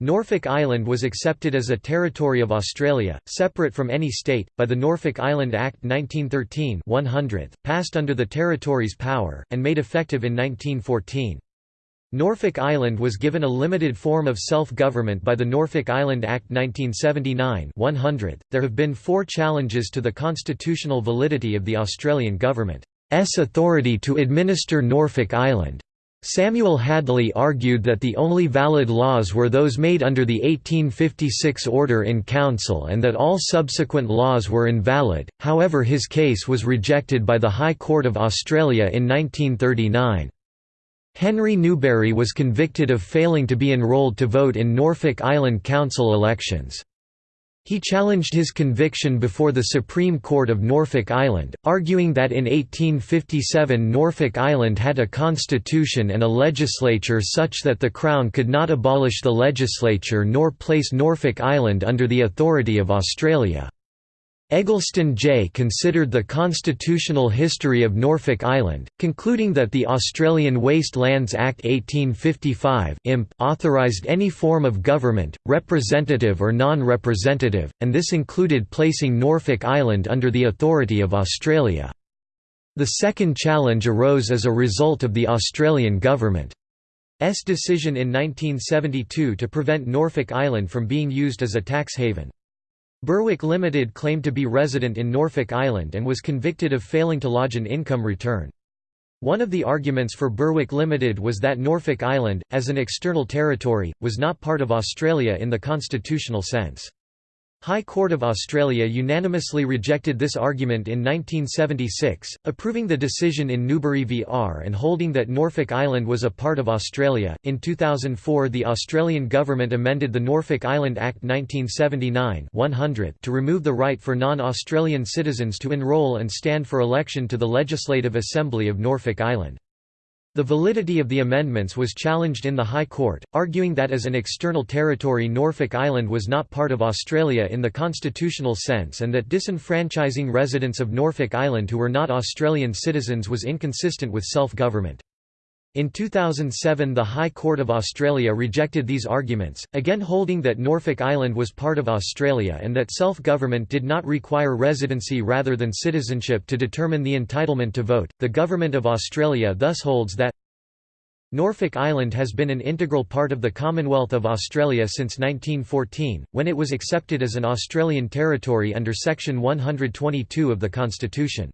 Norfolk Island was accepted as a territory of Australia, separate from any state, by the Norfolk Island Act 1913 100, passed under the territory's power, and made effective in 1914. Norfolk Island was given a limited form of self-government by the Norfolk Island Act 1979 100. There have been four challenges to the constitutional validity of the Australian government's authority to administer Norfolk Island. Samuel Hadley argued that the only valid laws were those made under the 1856 Order in Council and that all subsequent laws were invalid, however his case was rejected by the High Court of Australia in 1939. Henry Newbery was convicted of failing to be enrolled to vote in Norfolk Island Council elections. He challenged his conviction before the Supreme Court of Norfolk Island, arguing that in 1857 Norfolk Island had a constitution and a legislature such that the Crown could not abolish the legislature nor place Norfolk Island under the authority of Australia. Eggleston J. considered the constitutional history of Norfolk Island, concluding that the Australian Waste Lands Act 1855 authorised any form of government, representative or non-representative, and this included placing Norfolk Island under the authority of Australia. The second challenge arose as a result of the Australian government's decision in 1972 to prevent Norfolk Island from being used as a tax haven. Berwick Limited claimed to be resident in Norfolk Island and was convicted of failing to lodge an income return. One of the arguments for Berwick Limited was that Norfolk Island, as an external territory, was not part of Australia in the constitutional sense. High Court of Australia unanimously rejected this argument in 1976, approving the decision in Newbery v R and holding that Norfolk Island was a part of Australia. In 2004, the Australian government amended the Norfolk Island Act 1979 100 to remove the right for non-Australian citizens to enrol and stand for election to the Legislative Assembly of Norfolk Island. The validity of the amendments was challenged in the High Court, arguing that as an external territory Norfolk Island was not part of Australia in the constitutional sense and that disenfranchising residents of Norfolk Island who were not Australian citizens was inconsistent with self-government. In 2007 the High Court of Australia rejected these arguments, again holding that Norfolk Island was part of Australia and that self-government did not require residency rather than citizenship to determine the entitlement to vote. The Government of Australia thus holds that Norfolk Island has been an integral part of the Commonwealth of Australia since 1914, when it was accepted as an Australian territory under Section 122 of the Constitution.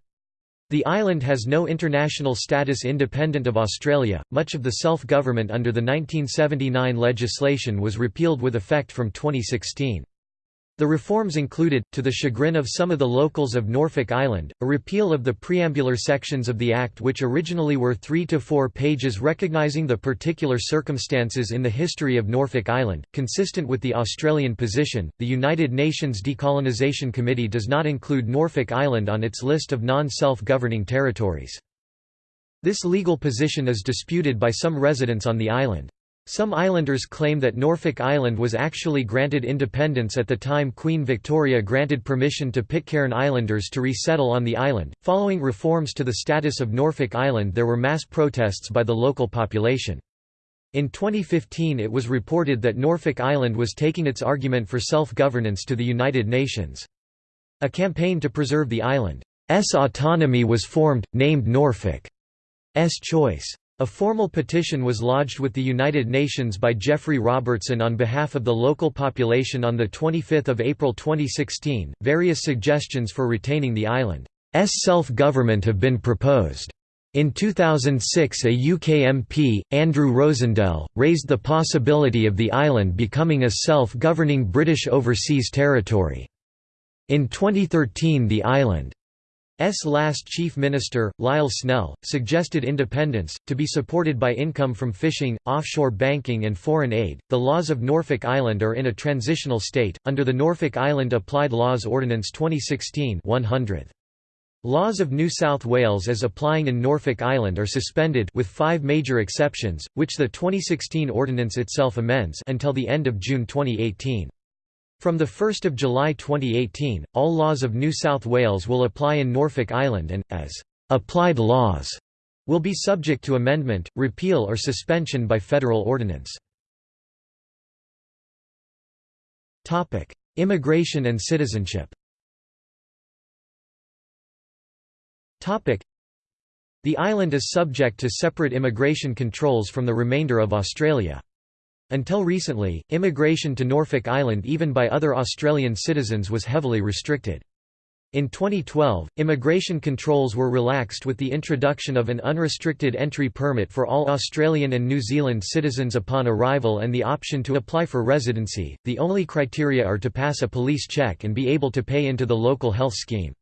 The island has no international status independent of Australia. Much of the self government under the 1979 legislation was repealed with effect from 2016. The reforms included, to the chagrin of some of the locals of Norfolk Island, a repeal of the preambular sections of the Act which originally were three to four pages recognizing the particular circumstances in the history of Norfolk Island. Consistent with the Australian position, the United Nations Decolonisation Committee does not include Norfolk Island on its list of non-self-governing territories. This legal position is disputed by some residents on the island. Some islanders claim that Norfolk Island was actually granted independence at the time Queen Victoria granted permission to Pitcairn Islanders to resettle on the island. Following reforms to the status of Norfolk Island, there were mass protests by the local population. In 2015, it was reported that Norfolk Island was taking its argument for self governance to the United Nations. A campaign to preserve the island's autonomy was formed, named Norfolk's Choice. A formal petition was lodged with the United Nations by Geoffrey Robertson on behalf of the local population on 25 April 2016. Various suggestions for retaining the island's self-government have been proposed. In 2006 a UK MP, Andrew Rosindell, raised the possibility of the island becoming a self-governing British overseas territory. In 2013 the island. Last Chief Minister, Lyle Snell, suggested independence, to be supported by income from fishing, offshore banking, and foreign aid. The laws of Norfolk Island are in a transitional state, under the Norfolk Island Applied Laws Ordinance 2016 100. Laws of New South Wales as applying in Norfolk Island are suspended with five major exceptions, which the 2016 ordinance itself amends until the end of June 2018. From 1 July 2018, all laws of New South Wales will apply in Norfolk Island and, as applied laws, will be subject to amendment, repeal or suspension by federal ordinance. Immigration and citizenship The island is subject to separate immigration controls from the remainder of Australia. Until recently, immigration to Norfolk Island even by other Australian citizens was heavily restricted. In 2012, immigration controls were relaxed with the introduction of an unrestricted entry permit for all Australian and New Zealand citizens upon arrival and the option to apply for residency. The only criteria are to pass a police check and be able to pay into the local health scheme.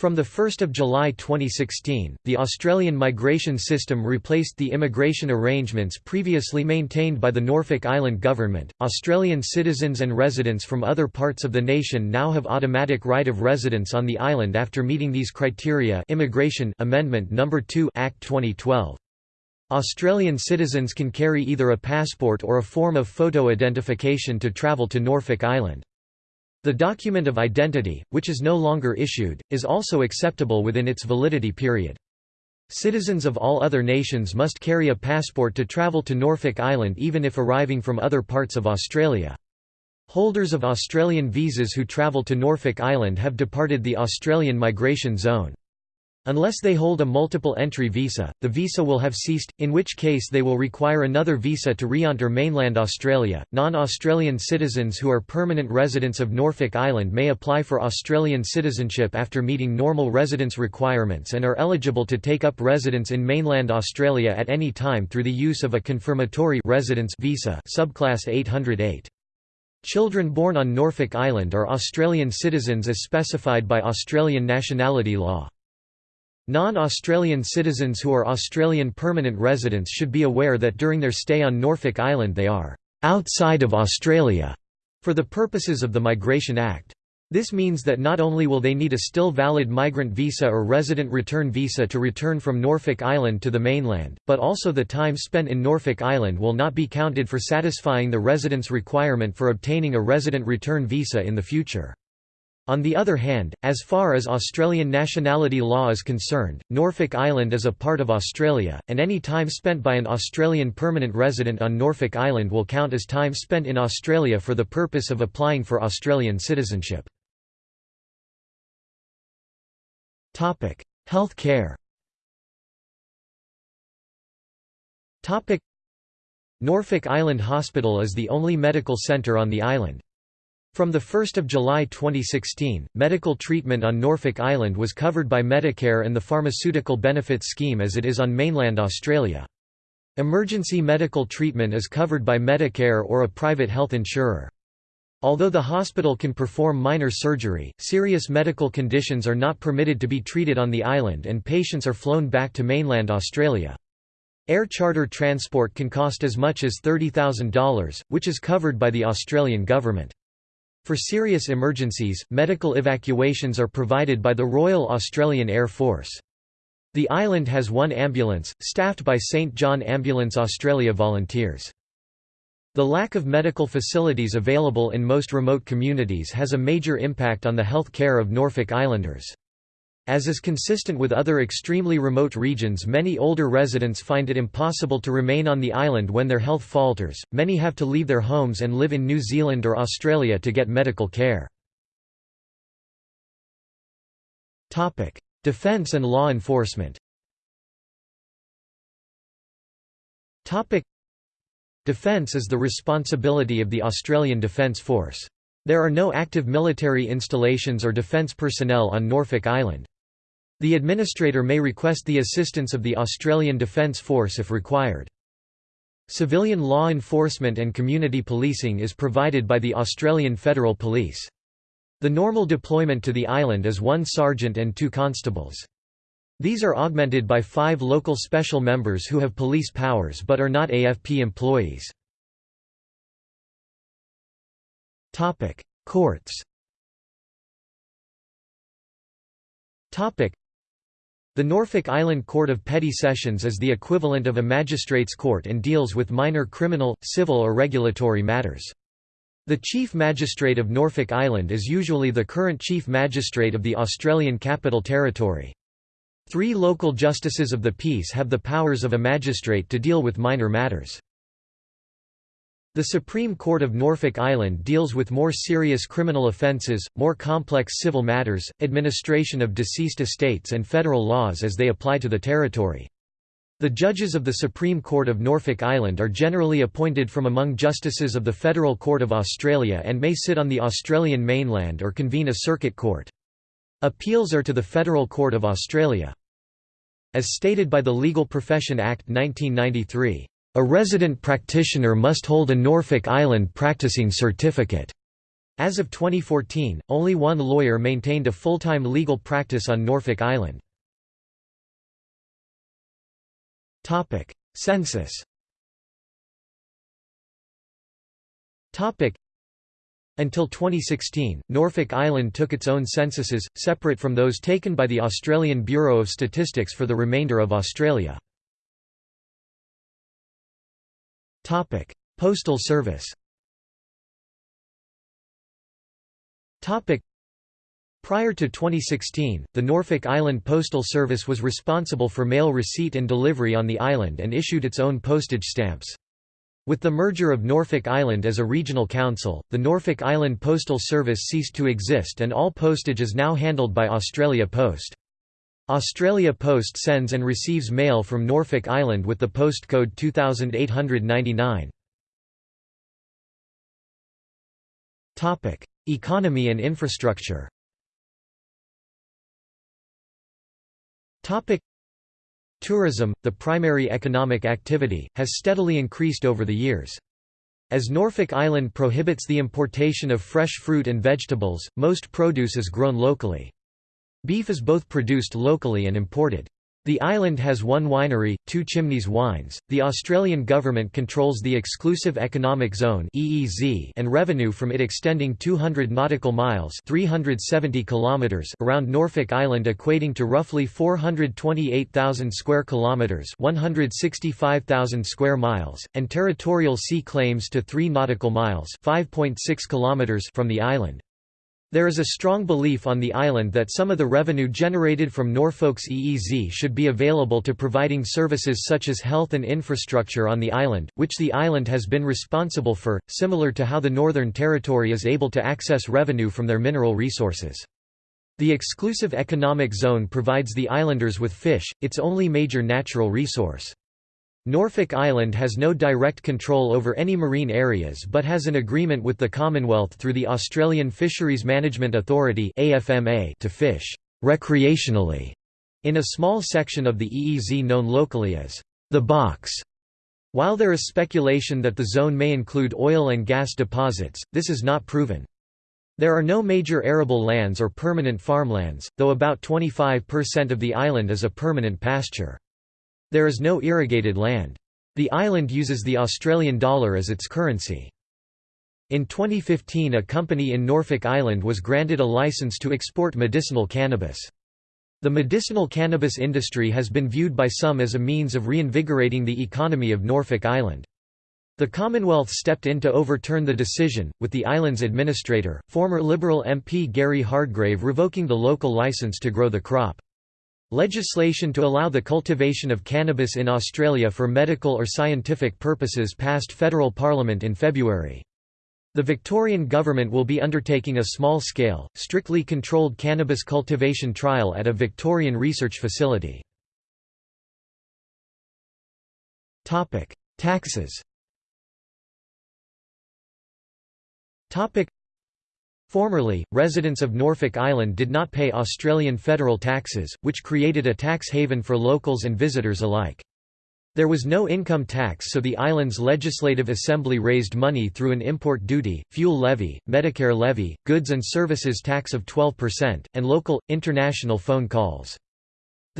From 1 July 2016, the Australian migration system replaced the immigration arrangements previously maintained by the Norfolk Island government. Australian citizens and residents from other parts of the nation now have automatic right of residence on the island after meeting these criteria Immigration Amendment No. 2 Act 2012. Australian citizens can carry either a passport or a form of photo identification to travel to Norfolk Island. The document of identity, which is no longer issued, is also acceptable within its validity period. Citizens of all other nations must carry a passport to travel to Norfolk Island even if arriving from other parts of Australia. Holders of Australian visas who travel to Norfolk Island have departed the Australian migration zone. Unless they hold a multiple entry visa, the visa will have ceased, in which case they will require another visa to re-enter mainland Australia. Non-Australian citizens who are permanent residents of Norfolk Island may apply for Australian citizenship after meeting normal residence requirements and are eligible to take up residence in mainland Australia at any time through the use of a confirmatory residence visa subclass 808. Children born on Norfolk Island are Australian citizens as specified by Australian nationality law. Non-Australian citizens who are Australian permanent residents should be aware that during their stay on Norfolk Island they are «outside of Australia» for the purposes of the Migration Act. This means that not only will they need a still valid migrant visa or resident return visa to return from Norfolk Island to the mainland, but also the time spent in Norfolk Island will not be counted for satisfying the residence requirement for obtaining a resident return visa in the future. On the other hand, as far as Australian nationality law is concerned, Norfolk Island is a part of Australia, and any time spent by an Australian permanent resident on Norfolk Island will count as time spent in Australia for the purpose of applying for Australian citizenship. Health care Norfolk Island Hospital is the only medical centre on the island. From 1 July 2016, medical treatment on Norfolk Island was covered by Medicare and the Pharmaceutical Benefits Scheme as it is on mainland Australia. Emergency medical treatment is covered by Medicare or a private health insurer. Although the hospital can perform minor surgery, serious medical conditions are not permitted to be treated on the island and patients are flown back to mainland Australia. Air charter transport can cost as much as $30,000, which is covered by the Australian government. For serious emergencies, medical evacuations are provided by the Royal Australian Air Force. The island has one ambulance, staffed by St John Ambulance Australia volunteers. The lack of medical facilities available in most remote communities has a major impact on the health care of Norfolk Islanders. As is consistent with other extremely remote regions many older residents find it impossible to remain on the island when their health falters, many have to leave their homes and live in New Zealand or Australia to get medical care. Topic: Defence and law enforcement Topic: Defence is the responsibility of the Australian Defence Force. There are no active military installations or defence personnel on Norfolk Island. The administrator may request the assistance of the Australian Defence Force if required. Civilian law enforcement and community policing is provided by the Australian Federal Police. The normal deployment to the island is one sergeant and two constables. These are augmented by five local special members who have police powers but are not AFP employees. Courts the Norfolk Island Court of Petty Sessions is the equivalent of a magistrates' court and deals with minor criminal, civil or regulatory matters. The Chief Magistrate of Norfolk Island is usually the current Chief Magistrate of the Australian Capital Territory. Three local justices of the peace have the powers of a magistrate to deal with minor matters. The Supreme Court of Norfolk Island deals with more serious criminal offences, more complex civil matters, administration of deceased estates and federal laws as they apply to the territory. The judges of the Supreme Court of Norfolk Island are generally appointed from among justices of the Federal Court of Australia and may sit on the Australian mainland or convene a circuit court. Appeals are to the Federal Court of Australia. As stated by the Legal Profession Act 1993, "...a resident practitioner must hold a Norfolk Island practicing certificate." As of 2014, only one lawyer maintained a full-time legal practice on Norfolk Island. Topic: Census. Topic: Until 2016, Norfolk Island took its own censuses, separate from those taken by the Australian Bureau of Statistics for the remainder of Australia. Topic: Postal Service. Topic: Prior to 2016, the Norfolk Island Postal Service was responsible for mail receipt and delivery on the island and issued its own postage stamps. With the merger of Norfolk Island as a regional council, the Norfolk Island Postal Service ceased to exist and all postage is now handled by Australia Post. Australia Post sends and receives mail from Norfolk Island with the postcode 2899. Economy and infrastructure Topic Tourism, the primary economic activity, has steadily increased over the years. As Norfolk Island prohibits the importation of fresh fruit and vegetables, most produce is grown locally. Beef is both produced locally and imported. The island has one winery, Two Chimneys Wines. The Australian government controls the Exclusive Economic Zone (EEZ) and revenue from it extending 200 nautical miles (370 kilometers) around Norfolk Island equating to roughly 428,000 square kilometers (165,000 square miles) and territorial sea claims to 3 nautical miles (5.6 kilometers) from the island. There is a strong belief on the island that some of the revenue generated from Norfolk's EEZ should be available to providing services such as health and infrastructure on the island, which the island has been responsible for, similar to how the Northern Territory is able to access revenue from their mineral resources. The exclusive economic zone provides the islanders with fish, its only major natural resource. Norfolk Island has no direct control over any marine areas but has an agreement with the Commonwealth through the Australian Fisheries Management Authority to fish recreationally in a small section of the EEZ known locally as the Box. While there is speculation that the zone may include oil and gas deposits, this is not proven. There are no major arable lands or permanent farmlands, though about 25% of the island is a permanent pasture. There is no irrigated land. The island uses the Australian dollar as its currency. In 2015 a company in Norfolk Island was granted a license to export medicinal cannabis. The medicinal cannabis industry has been viewed by some as a means of reinvigorating the economy of Norfolk Island. The Commonwealth stepped in to overturn the decision, with the island's administrator, former Liberal MP Gary Hardgrave revoking the local license to grow the crop. Legislation to allow the cultivation of cannabis in Australia for medical or scientific purposes passed federal parliament in February. The Victorian government will be undertaking a small-scale, strictly controlled cannabis cultivation trial at a Victorian research facility. Taxes Formerly, residents of Norfolk Island did not pay Australian federal taxes, which created a tax haven for locals and visitors alike. There was no income tax so the island's legislative assembly raised money through an import duty, fuel levy, Medicare levy, goods and services tax of 12%, and local, international phone calls.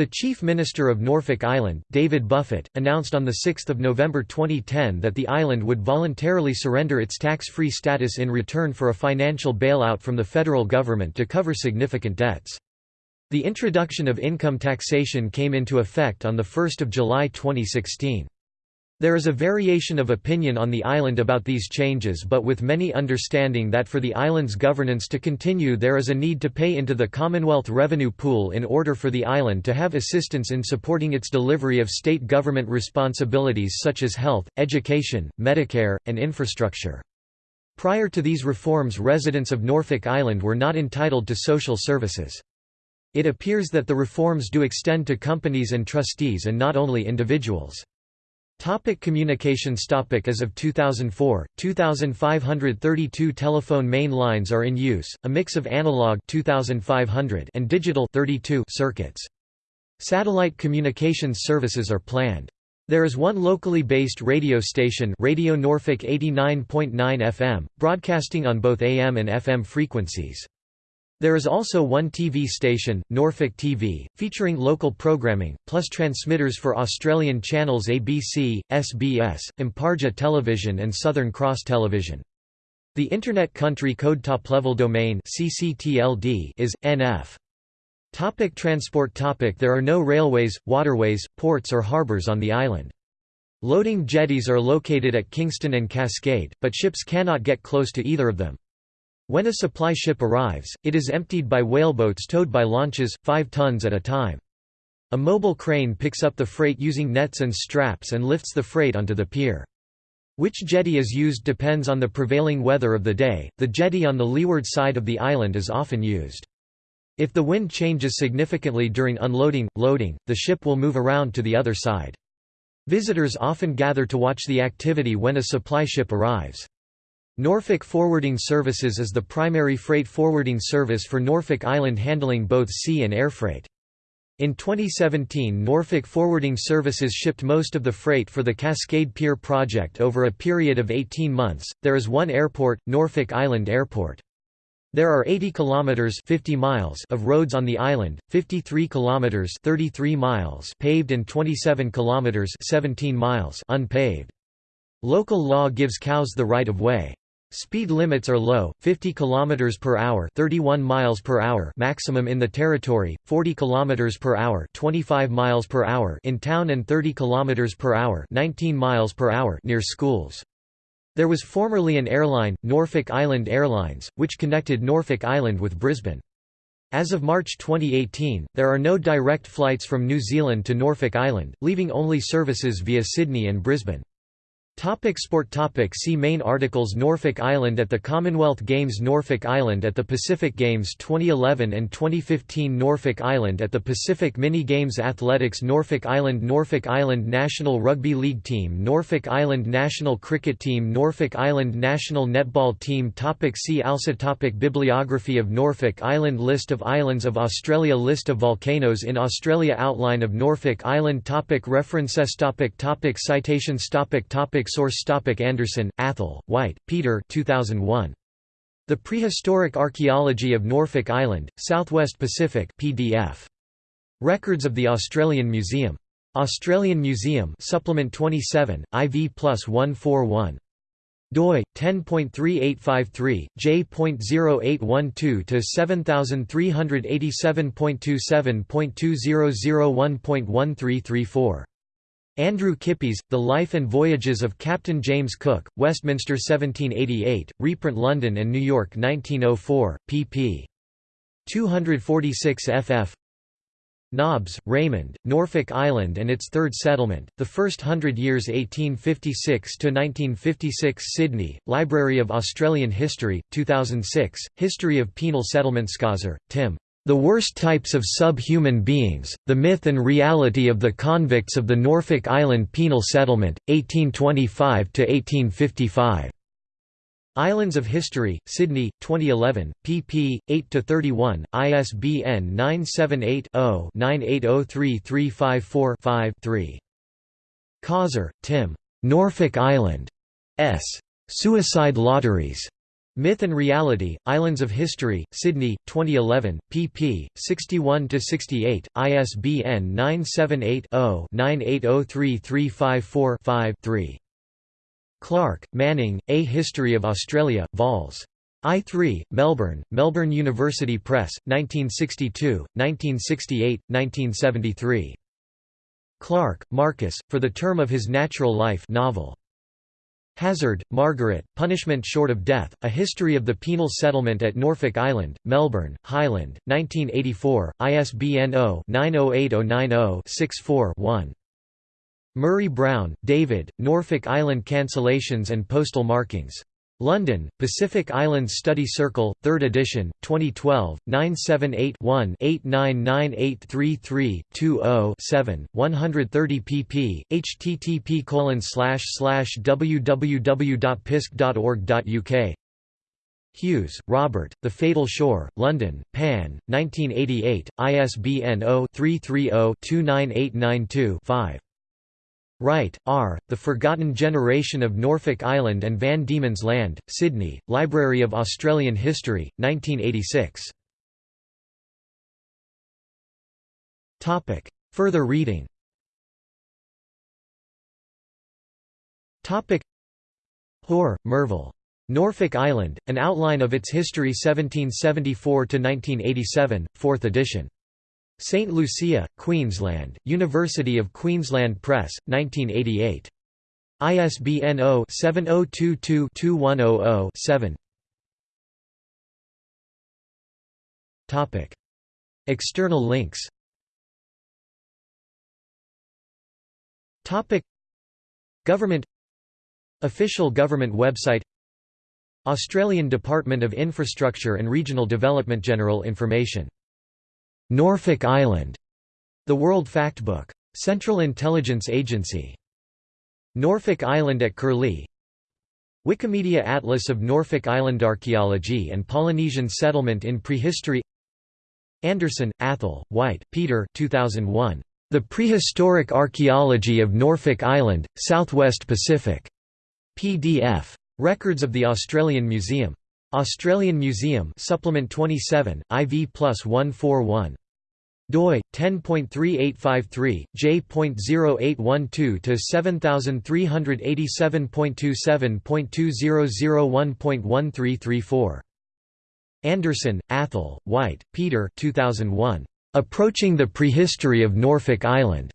The Chief Minister of Norfolk Island, David Buffett, announced on 6 November 2010 that the island would voluntarily surrender its tax-free status in return for a financial bailout from the federal government to cover significant debts. The introduction of income taxation came into effect on 1 July 2016. There is a variation of opinion on the island about these changes but with many understanding that for the island's governance to continue there is a need to pay into the Commonwealth revenue pool in order for the island to have assistance in supporting its delivery of state government responsibilities such as health, education, Medicare, and infrastructure. Prior to these reforms residents of Norfolk Island were not entitled to social services. It appears that the reforms do extend to companies and trustees and not only individuals. Topic communications topic As of 2004, 2,532 telephone main lines are in use, a mix of analog 2,500 and digital 32 circuits. Satellite communications services are planned. There is one locally based radio station Radio Norfolk 89.9 FM, broadcasting on both AM and FM frequencies. There is also one TV station, Norfolk TV, featuring local programming, plus transmitters for Australian channels ABC, SBS, Imparja Television and Southern Cross Television. The Internet Country Code Top-Level Domain is, nf. Topic transport topic There are no railways, waterways, ports or harbours on the island. Loading jetties are located at Kingston and Cascade, but ships cannot get close to either of them. When a supply ship arrives, it is emptied by whaleboats towed by launches, 5 tons at a time. A mobile crane picks up the freight using nets and straps and lifts the freight onto the pier. Which jetty is used depends on the prevailing weather of the day. The jetty on the leeward side of the island is often used. If the wind changes significantly during unloading, loading, the ship will move around to the other side. Visitors often gather to watch the activity when a supply ship arrives. Norfolk Forwarding Services is the primary freight forwarding service for Norfolk Island handling both sea and air freight. In 2017 Norfolk Forwarding Services shipped most of the freight for the Cascade Pier project over a period of 18 months. There is one airport, Norfolk Island Airport. There are 80 kilometers 50 miles of roads on the island, 53 kilometers 33 miles paved and 27 kilometers 17 miles unpaved. Local law gives cows the right of way. Speed limits are low, 50 km per hour, 31 miles per hour maximum in the territory, 40 km per hour, 25 miles per hour in town and 30 km per hour, 19 miles per hour near schools. There was formerly an airline, Norfolk Island Airlines, which connected Norfolk Island with Brisbane. As of March 2018, there are no direct flights from New Zealand to Norfolk Island, leaving only services via Sydney and Brisbane. Topic sport topic. See main articles. Norfolk Island at the Commonwealth Games. Norfolk Island at the Pacific Games 2011 and 2015 Norfolk Island at the Pacific Mini Games Athletics. Norfolk Island. Norfolk Island National Rugby League Team. Norfolk Island National Cricket Team. Norfolk Island National Netball Team. Topic. See also topic. Bibliography of Norfolk Island. List of islands of Australia. List of volcanoes in Australia. Outline of Norfolk Island. Topic. References. Topic. Topic. Citations. Topic. Topic Source topic Anderson, Athol, White, Peter 2001. The Prehistoric Archaeology of Norfolk Island, Southwest Pacific PDF. Records of the Australian Museum. Australian Museum Supplement 27, IV plus 141 doi 10.3853 j.0812 to 7387.27.2001.1334 Andrew Kippis, The Life and Voyages of Captain James Cook, Westminster 1788, reprint London and New York 1904, pp. 246 ff. Nobbs, Raymond, Norfolk Island and its Third Settlement, The First Hundred Years 1856–1956 Sydney, Library of Australian History, 2006, History of Penal Settlement Causer, Tim. The Worst Types of Sub-Human Beings, The Myth and Reality of the Convicts of the Norfolk Island Penal Settlement, 1825–1855. Islands of History, Sydney, 2011, pp. 8–31, ISBN 978-0-98033545-3. Causer, Tim. Norfolk Island. S. Suicide Lotteries. Myth and Reality, Islands of History, Sydney, 2011, pp. 61–68, ISBN 978-0-98033545-3. Clark, Manning, A History of Australia, vols. I3, Melbourne, Melbourne University Press, 1962, 1968, 1973. Clarke, Marcus, For the Term of His Natural Life novel. Hazzard, Margaret, Punishment Short of Death, A History of the Penal Settlement at Norfolk Island, Melbourne, Hyland, 1984, ISBN 0-908090-64-1. Murray Brown, David, Norfolk Island Cancellations and Postal Markings. London, Pacific Islands Study Circle, 3rd edition, 2012, 978-1-899833-20-7, 130 pp. http www.pisc.org.uk Hughes, Robert, The Fatal Shore, London, Pan, 1988, ISBN 0-330-29892-5. Wright, R., The Forgotten Generation of Norfolk Island and Van Diemen's Land, Sydney, Library of Australian History, 1986. Further reading Hoare, Merval. Norfolk Island, An Outline of its History 1774–1987, 4th edition. St. Lucia, Queensland, University of Queensland Press, 1988. ISBN 0-7022-2100-7 External links. Government. Official government website. Australian Department of Infrastructure and Regional Development General information Norfolk Island, The World Factbook. Central Intelligence Agency. Norfolk Island at Curlie Wikimedia Atlas of Norfolk Island Archaeology and Polynesian Settlement in Prehistory Anderson, Athol, White, Peter 2001. The Prehistoric Archaeology of Norfolk Island, Southwest Pacific. PDF. Records of the Australian Museum. Australian Museum Supplement 27, IV plus 141 doi 10.3853 j.0812 to 7387.27.2001.1334 Anderson, Athol, White, Peter 2001 Approaching the Prehistory of Norfolk Island.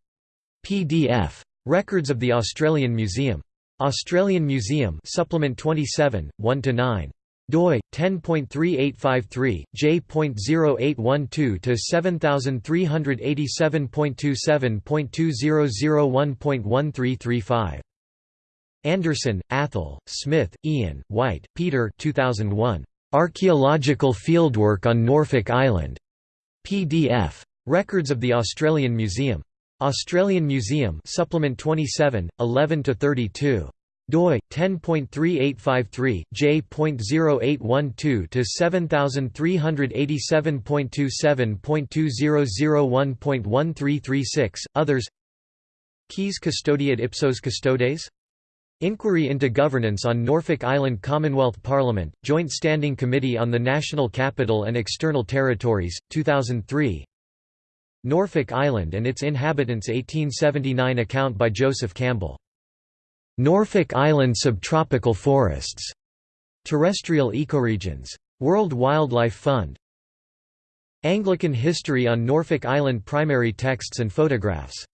PDF Records of the Australian Museum. Australian Museum Supplement 27 1 to 9 doi 10.3853 j.0812 to 7387.27.2001.1335 Anderson, Athol, Smith, Ian, White, Peter 2001. Archaeological Fieldwork on Norfolk Island. PDF. Records of the Australian Museum. Australian Museum Supplement 27, 11–32 doi 10.3853 j.0812 to 7387.27.2001.1336 others Quis custodiet ipsos custodes? Inquiry into Governance on Norfolk Island Commonwealth Parliament, Joint Standing Committee on the National Capital and External Territories, 2003 Norfolk Island and its Inhabitants 1879 account by Joseph Campbell Norfolk Island subtropical forests. Terrestrial ecoregions. World Wildlife Fund. Anglican history on Norfolk Island primary texts and photographs